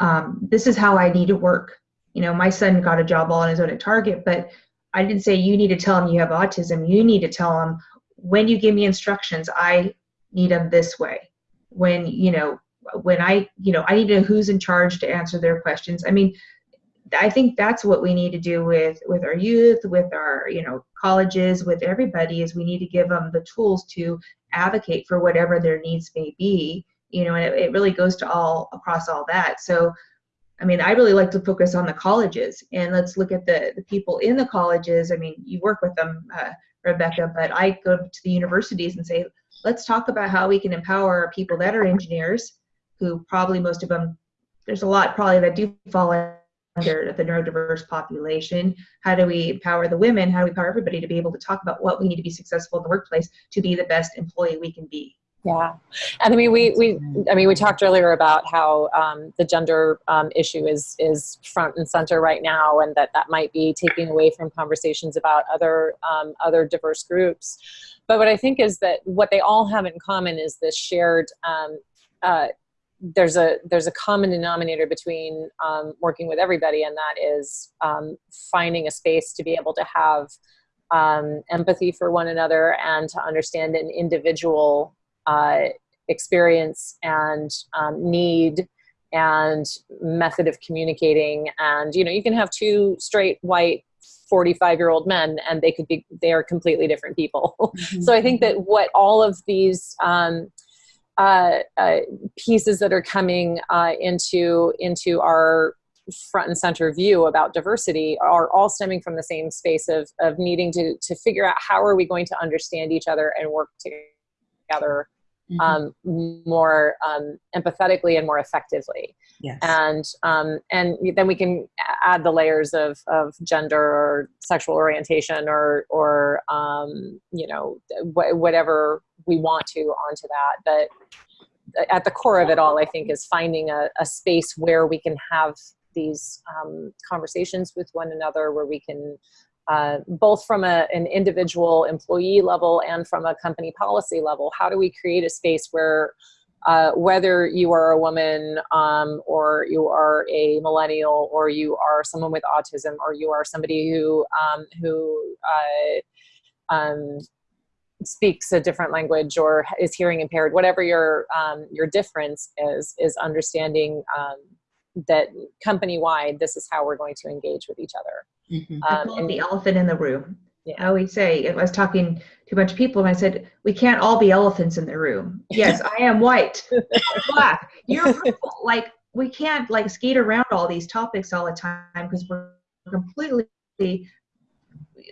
S3: um, this is how i need to work you know my son got a job all on his own at target but I didn't say you need to tell them you have autism. You need to tell them when you give me instructions, I need them this way. When, you know, when I, you know, I need to know who's in charge to answer their questions. I mean, I think that's what we need to do with with our youth, with our, you know, colleges, with everybody is we need to give them the tools to advocate for whatever their needs may be. You know, and it, it really goes to all across all that. So I mean, I really like to focus on the colleges and let's look at the, the people in the colleges. I mean, you work with them, uh, Rebecca, but I go to the universities and say, let's talk about how we can empower people that are engineers, who probably most of them, there's a lot probably that do fall under the neurodiverse population. How do we empower the women? How do we empower everybody to be able to talk about what we need to be successful in the workplace to be the best employee we can be?
S4: Yeah, and I mean, we we I mean, we talked earlier about how um, the gender um, issue is is front and center right now, and that that might be taking away from conversations about other um, other diverse groups. But what I think is that what they all have in common is this shared. Um, uh, there's a there's a common denominator between um, working with everybody, and that is um, finding a space to be able to have empathy for one another and to understand an individual uh, experience and um, need and method of communicating. And you know you can have two straight white 45 year old men and they could be they are completely different people. So i think that what all of these um, uh, uh, pieces that are coming uh, into into our front and center view about diversity are all stemming from the same space of, of needing to, to figure out how are we going to understand each other and work together mm-hmm. um, more um, empathetically and more effectively.
S1: Yes.
S4: And um, and then we can add the layers of, of gender or sexual orientation or or um, you know wh- whatever we want to onto that. But at the core of it all, I think, is finding a, a space where we can have these um, conversations with one another, where we can uh, both from a, an individual employee level and from a company policy level how do we create a space where uh, whether you are a woman um, or you are a millennial or you are someone with autism or you are somebody who um, who uh, um, speaks a different language or is hearing impaired, whatever your um, your difference is, is understanding um, that company wide, this is how we're going to engage with each other.
S3: Mm-hmm. Um, and the elephant in the room. Yeah. I always say, I was talking to a bunch of people and I said, we can't all be elephants in the room. Yes, I am white, black, you're purple. Like, we can't like skate around all these topics all the time because we're completely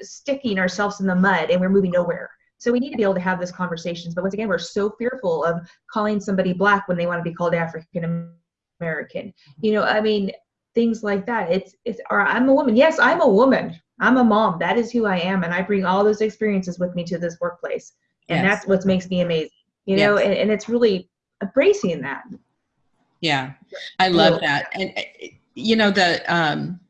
S3: sticking ourselves in the mud and we're moving nowhere. So we need to be able to have those conversations. But once again, we're so fearful of calling somebody black when they want to be called African American. You know, I mean, things like that. It's it's or I'm a woman. Yes, I'm a woman. I'm a mom. That is who I am, and I bring all those experiences with me to this workplace, and yes. that's what makes me amazing. You know, and, and it's really embracing that.
S1: Yeah, I love that, and you know the um,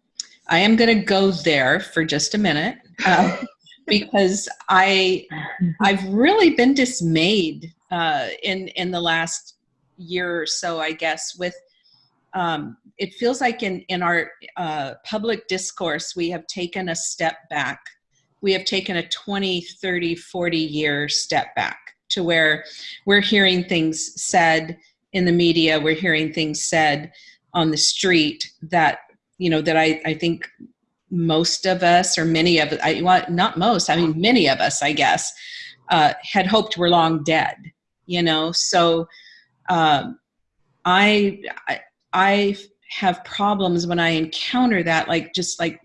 S1: I am going to go there for just a minute. Uh, because I I've really been dismayed uh, in in the last year or so, I guess, with um, it feels like in in our uh, public discourse we have taken a step back. We have taken a 20, 30, 40 year step back to where we're hearing things said in the media, we're hearing things said on the street that you know that I, I think most of us or many of I well, not most I mean many of us I guess uh, had hoped were long dead you know so um, I, I I have problems when I encounter that like just like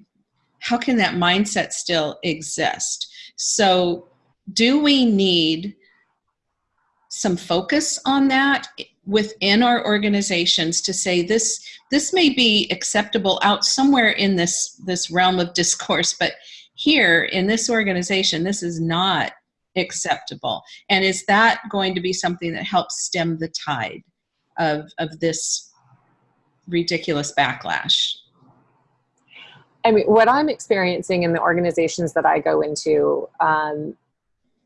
S1: how can that mindset still exist? So do we need some focus on that within our organizations to say this this may be acceptable out somewhere in this this realm of discourse but here in this organization this is not acceptable? And is that going to be something that helps stem the tide of of this ridiculous backlash
S4: i mean what i'm experiencing in the organizations that i go into um,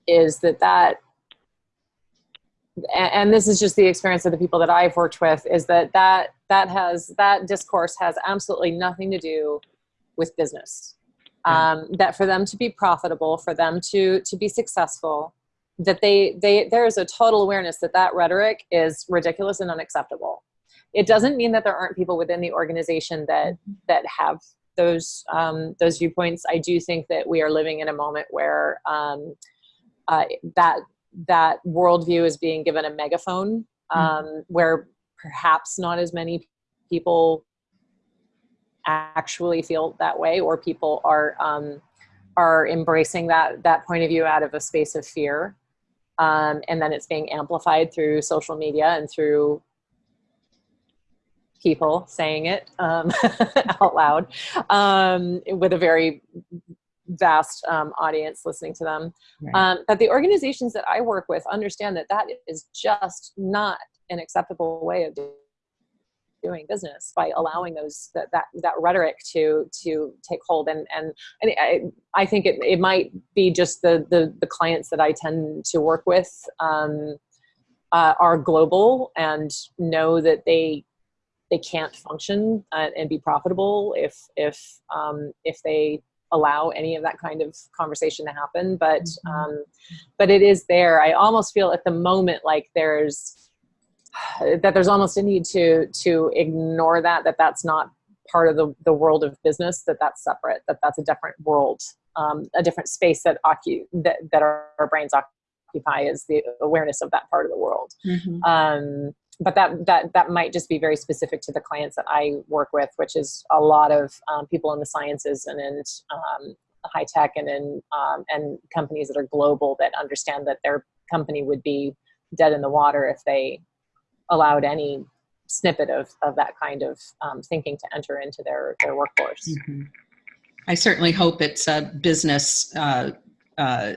S4: is that that and this is just the experience of the people that I've worked with is that that that has that discourse has absolutely nothing to do with business. Um, that for them to be profitable, for them to to be successful, that they they there is a total awareness that that rhetoric is ridiculous and unacceptable. It doesn't mean that there aren't people within the organization that that have those um, those viewpoints. I do think that we are living in a moment where um, uh, that that worldview is being given a megaphone hmm. um, mm. where perhaps not as many people actually feel that way or people are um, are embracing that that point of view out of a space of fear um, and then it's being amplified through social media and through people saying it um, out loud um, with a very vast um, audience listening to them. Right. Um, that the organizations that I work with understand that that is just not an acceptable way of doing business by allowing those that that, that rhetoric to to take hold and and, and I, I think it, it might be just the, the the clients that I tend to work with um, uh, are global and know that they they can't function uh, and be profitable if if um, if they allow any of that kind of conversation to happen but mm-hmm. um, but it is there i almost feel at the moment like there's that there's almost a need to to ignore that that that's not part of the, the world of business that that's separate that that's a different world um, a different space that occu- that, that our, our brains occupy is the awareness of that part of the world mm-hmm. um, but that that that might just be very specific to the clients that I work with, which is a lot of um, people in the sciences and in um, high tech and in um, and companies that are global that understand that their company would be dead in the water if they allowed any snippet of, of that kind of um, thinking to enter into their their workforce. Mm-hmm.
S1: I certainly hope it's a business uh, uh,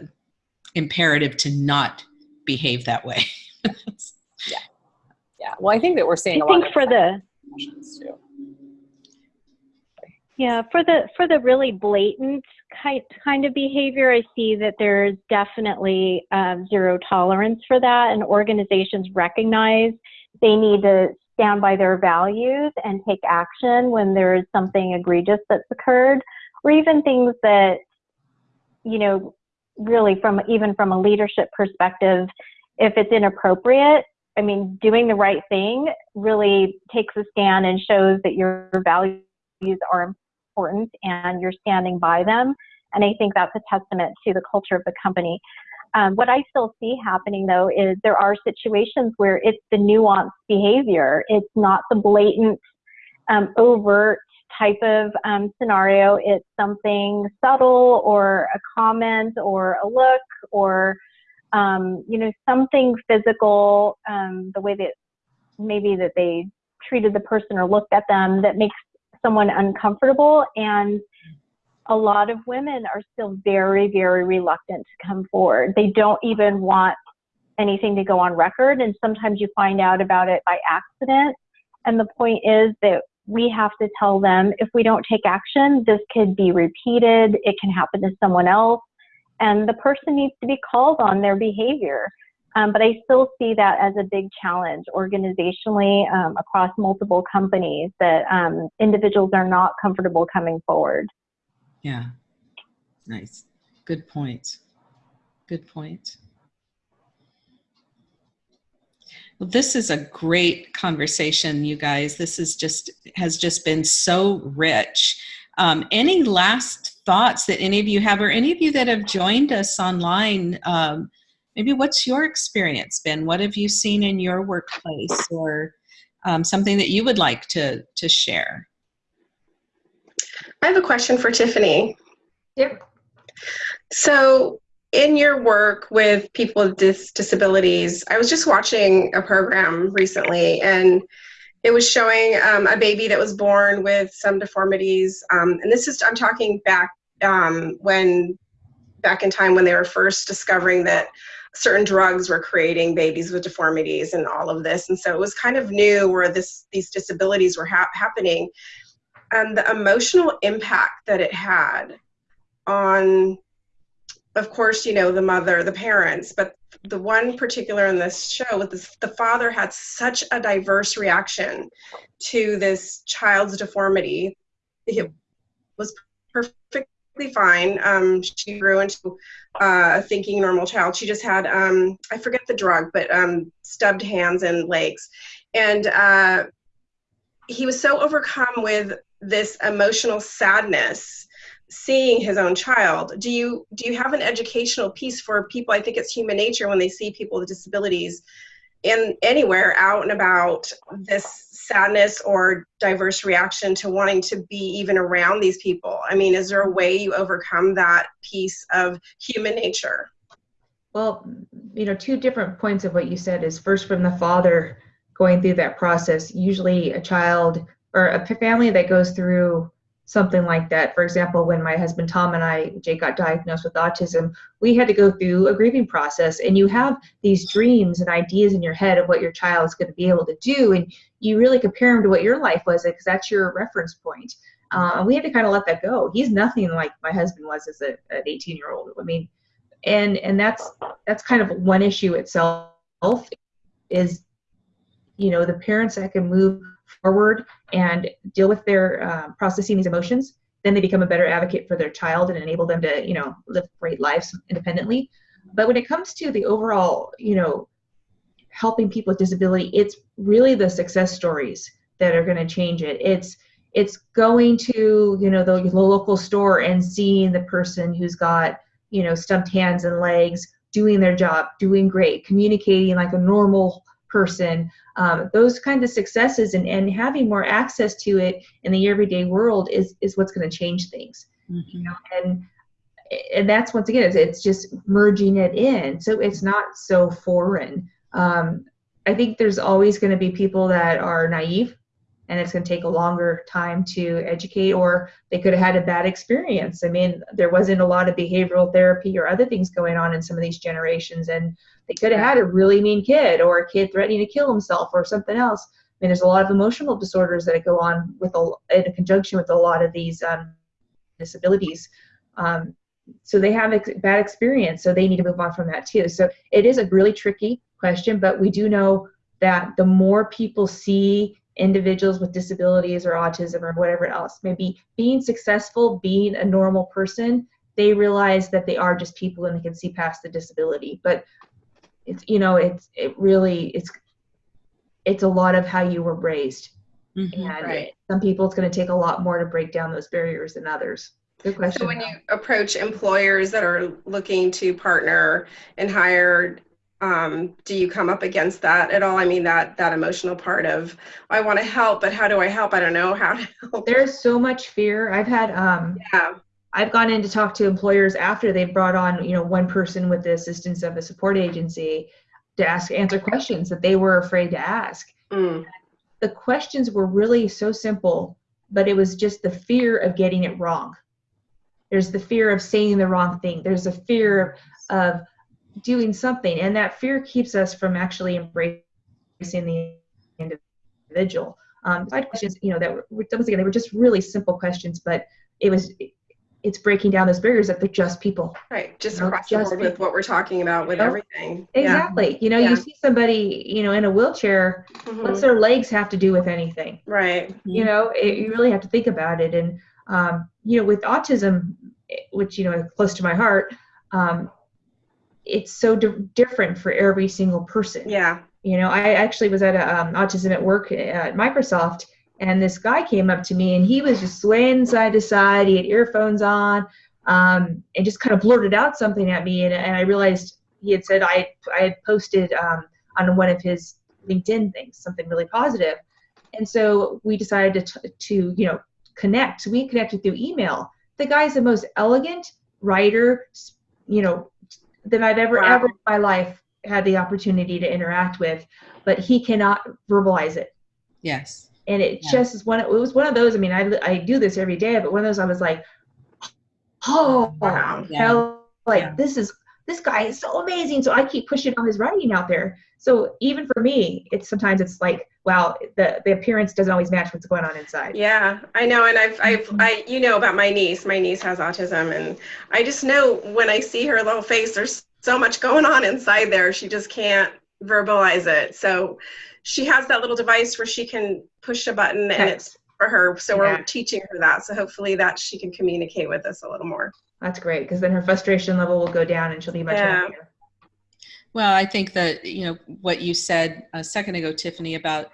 S1: imperative to not behave that way.
S4: yeah well i think that we're seeing
S2: I think for the yeah for the for the really blatant kind kind of behavior, I see that there's definitely um, zero tolerance for that, and organizations recognize they need to stand by their values and take action when there is something egregious that's occurred, or even things that, you know, really from even from a leadership perspective, if it's inappropriate, I mean, doing the right thing really takes a stand and shows that your values are important and you're standing by them. And I think that's a testament to the culture of the company. Um, what I still see happening though is there are situations where it's the nuanced behavior. It's not the blatant, um, overt type of um, scenario. It's something subtle or a comment or a look or, um, you know, something physical, um, the way that maybe that they treated the person or looked at them that makes someone uncomfortable. And a lot of women are still very very reluctant to come forward. They don't even want anything to go on record. And sometimes you find out about it by accident. And the point is that we have to tell them if we don't take action this could be repeated. It can happen to someone else and the person needs to be called on their behavior um, but I still see that as a big challenge organizationally um, across multiple companies that um, individuals are not comfortable coming forward.
S1: Yeah, nice. Good point. Good point. Well, this is a great conversation, you guys. This is just has just been so rich. Um, any last thoughts that any of you have, or any of you that have joined us online? Um, maybe what's your experience been? What have you seen in your workplace or um, something that you would like to, to share?
S5: I have a question for Tiffany.
S3: Yep.
S5: So in your work with people with dis disabilities, I was just watching a program recently and it was showing um, a baby that was born with some deformities. Um, and this is, I'm talking back um, when, back in time when they were first discovering that certain drugs were creating babies with deformities and all of this and so it was kind of new where this these disabilities were ha happening and the emotional impact that it had on of course you know the mother the parents but the one particular in this show with this, the father had such a diverse reaction to this child's deformity it was perfectly fine. Um, she grew into uh, a thinking normal child. She just had, um, I forget the drug, but um, stubbed hands and legs. And uh, he was so overcome with this emotional sadness seeing his own child do you do you have an educational piece for people i think it's human nature when they see people with disabilities in anywhere out and about this sadness or diverse reaction to wanting to be even around these people? I mean, is there a way you overcome that piece of human nature?
S3: Well, you know, two different points of what you said is first from the father going through that process. Usually, a child or a family that goes through something like that. For example, when my husband Tom and I, Jake, got diagnosed with autism, we had to go through a grieving process. And you have these dreams and ideas in your head of what your child is going to be able to do, and you really compare them to what your life was, because that's your reference point. Uh, we had to kind of let that go. He's nothing like my husband was as a, an 18 year old. I mean, and and that's that's kind of one issue itself is, you know, the parents that can move forward and deal with their uh, processing these emotions, then they become a better advocate for their child and enable them to, you know, live great lives independently. But when it comes to the overall, you know, helping people with disability, it's really the success stories that are going to change it. It's it's going to, you know, the, the local store and seeing the person who's got, you know, stumped hands and legs doing their job, doing great, communicating like a normal person, um, those kinds of successes and, and having more access to it in the everyday world is, is what's going to change things. Mm-hmm. You know, and and that's once again it's, it's just merging it in so it's not so foreign um, i think there's always going to be people that are naive and it's going to take a longer time to educate or they could have had a bad experience. I mean there wasn't a lot of behavioral therapy or other things going on in some of these generations and they could have had a really mean kid or a kid threatening to kill himself or something else. I mean there's a lot of emotional disorders that go on with a, in conjunction with a lot of these um, disabilities. Um, so they have ex- bad experience, so they need to move on from that too. So it is a really tricky question, but we do know that the more people see individuals with disabilities or autism or whatever else, maybe being successful, being a normal person, they realize that they are just people and they can see past the disability. But it's you know it's it really it's it's a lot of how you were raised
S1: Mhm.
S3: and
S5: Right.
S3: some people it's going to take a lot more to break down those barriers than others good question
S5: So when you approach employers that are looking to partner and hire, um, do you come up against that at all? I mean, that that emotional part of I want to help, but how do I help? I don't know how to help.
S3: there's so much fear i've had um
S5: Yeah,
S3: i've gone in to talk to employers after they've brought on you know one person with the assistance of a support agency to ask answer questions that they were afraid to ask
S5: Mm,
S3: the questions were really so simple, but it was just the fear of getting it wrong. There's the fear of saying the wrong thing. There's a fear of doing something, and that fear keeps us from actually embracing the individual. Um, I questions, you know, that were once again they were just really simple questions, but it was it's breaking down those barriers that they're just people.
S5: right. Just
S3: No,
S5: across the
S3: just
S5: board with what we're talking about with everything. Yeah.
S3: Exactly. You know,
S5: Yeah.
S3: you see somebody, you know, in a wheelchair.
S5: Mhm.
S3: What's their legs have to do with anything?
S5: Right.
S3: you know it, you really have to think about it and um, you know with autism which you know is close to my heart um, it's so di- different for every single person.
S5: Yeah.
S3: you know i actually was at a um, autism at work at microsoft and this guy came up to me and he was just swaying side to side. He had earphones on um, and just kind of blurted out something at me and, and i realized he had said i, I had posted um, on one of his linkedin things something really positive. And so we decided to, t- to you know connect. We connected through email. The guy's the most elegant writer you know that i've ever
S5: Wow.
S3: ever in my life had the opportunity to interact with but he cannot verbalize it
S1: Yes.
S3: and it
S1: Yeah.
S3: just is one it was one of those i mean I, I do this every day but one of those i was like oh
S5: Wow.
S1: Yeah.
S3: hell like
S1: Yeah.
S3: this is this guy is so amazing so i keep pushing on his writing out there so even for me it's sometimes it's like wow the the appearance doesn't always match what's going on inside
S5: Yeah, I know, and I've, I've,
S3: Mhm.
S5: I, you know about my niece. My niece has autism, and I just know when I see her little face, there's so much going on inside there. She just can't verbalize it. So she has that little device where she can push a button, and it's for her. So
S3: Yeah.
S5: we're teaching her that. So hopefully that she can communicate with us a little more.
S3: that's great because then her frustration level will go down and she'll be much
S5: Yeah.
S3: happier
S1: Well, I think that, you know, what you said a second ago, Tiffany, about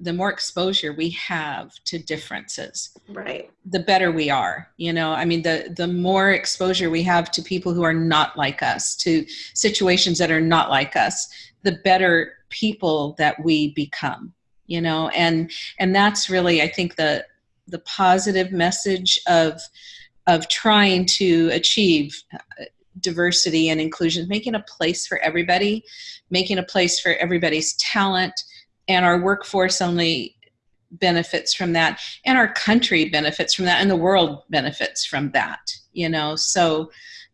S1: the more exposure we have to differences,
S5: Right.
S1: the better we are. You know, I mean, the, the more exposure we have to people who are not like us, to situations that are not like us, the better people that we become, you know, and, and that's really, I think the, the positive message of, of trying to achieve uh, diversity and inclusion, making a place for everybody, making a place for everybody's talent, and our workforce only benefits from that, and our country benefits from that, and the world benefits from that. You know, so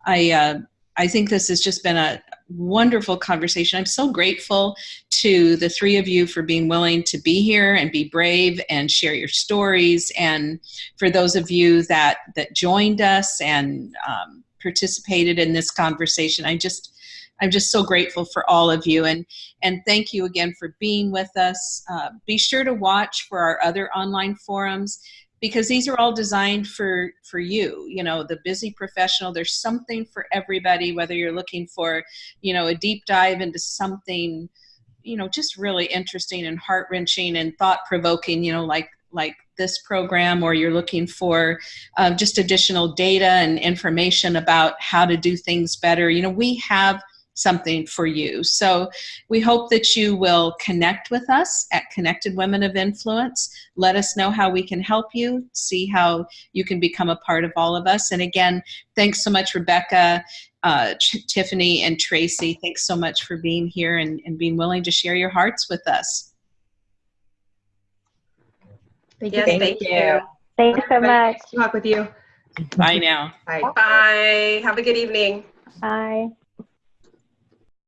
S1: I uh, I think this has just been a wonderful conversation. I'm so grateful to the three of you for being willing to be here and be brave and share your stories, and for those of you that that joined us and um, participated in this conversation. I just I'm just so grateful for all of you and and thank you again for being with us. Uh, be sure to watch for our other online forums because these are all designed for for you. You know, the busy professional. There's something for everybody. Whether you're looking for, you know, a deep dive into something, you know, just really interesting and heart wrenching and thought provoking. You know, like like this program, or you're looking for uh, just additional data and information about how to do things better. You know, we have something for you. So we hope that you will connect with us at Connected Women of Influence. Let us know how we can help you, see how you can become a part of all of us. And again, thanks so much, Rebecca, uh, Tiffany, and Tracy. Thanks so much for being here and, and being willing to share your hearts with us.
S3: Thank
S5: Yes,
S3: you
S5: thank you.
S2: Thanks so much.
S3: Nice to talk with you
S1: Bye now.
S3: bye
S5: Bye. Have a good evening.
S2: Bye.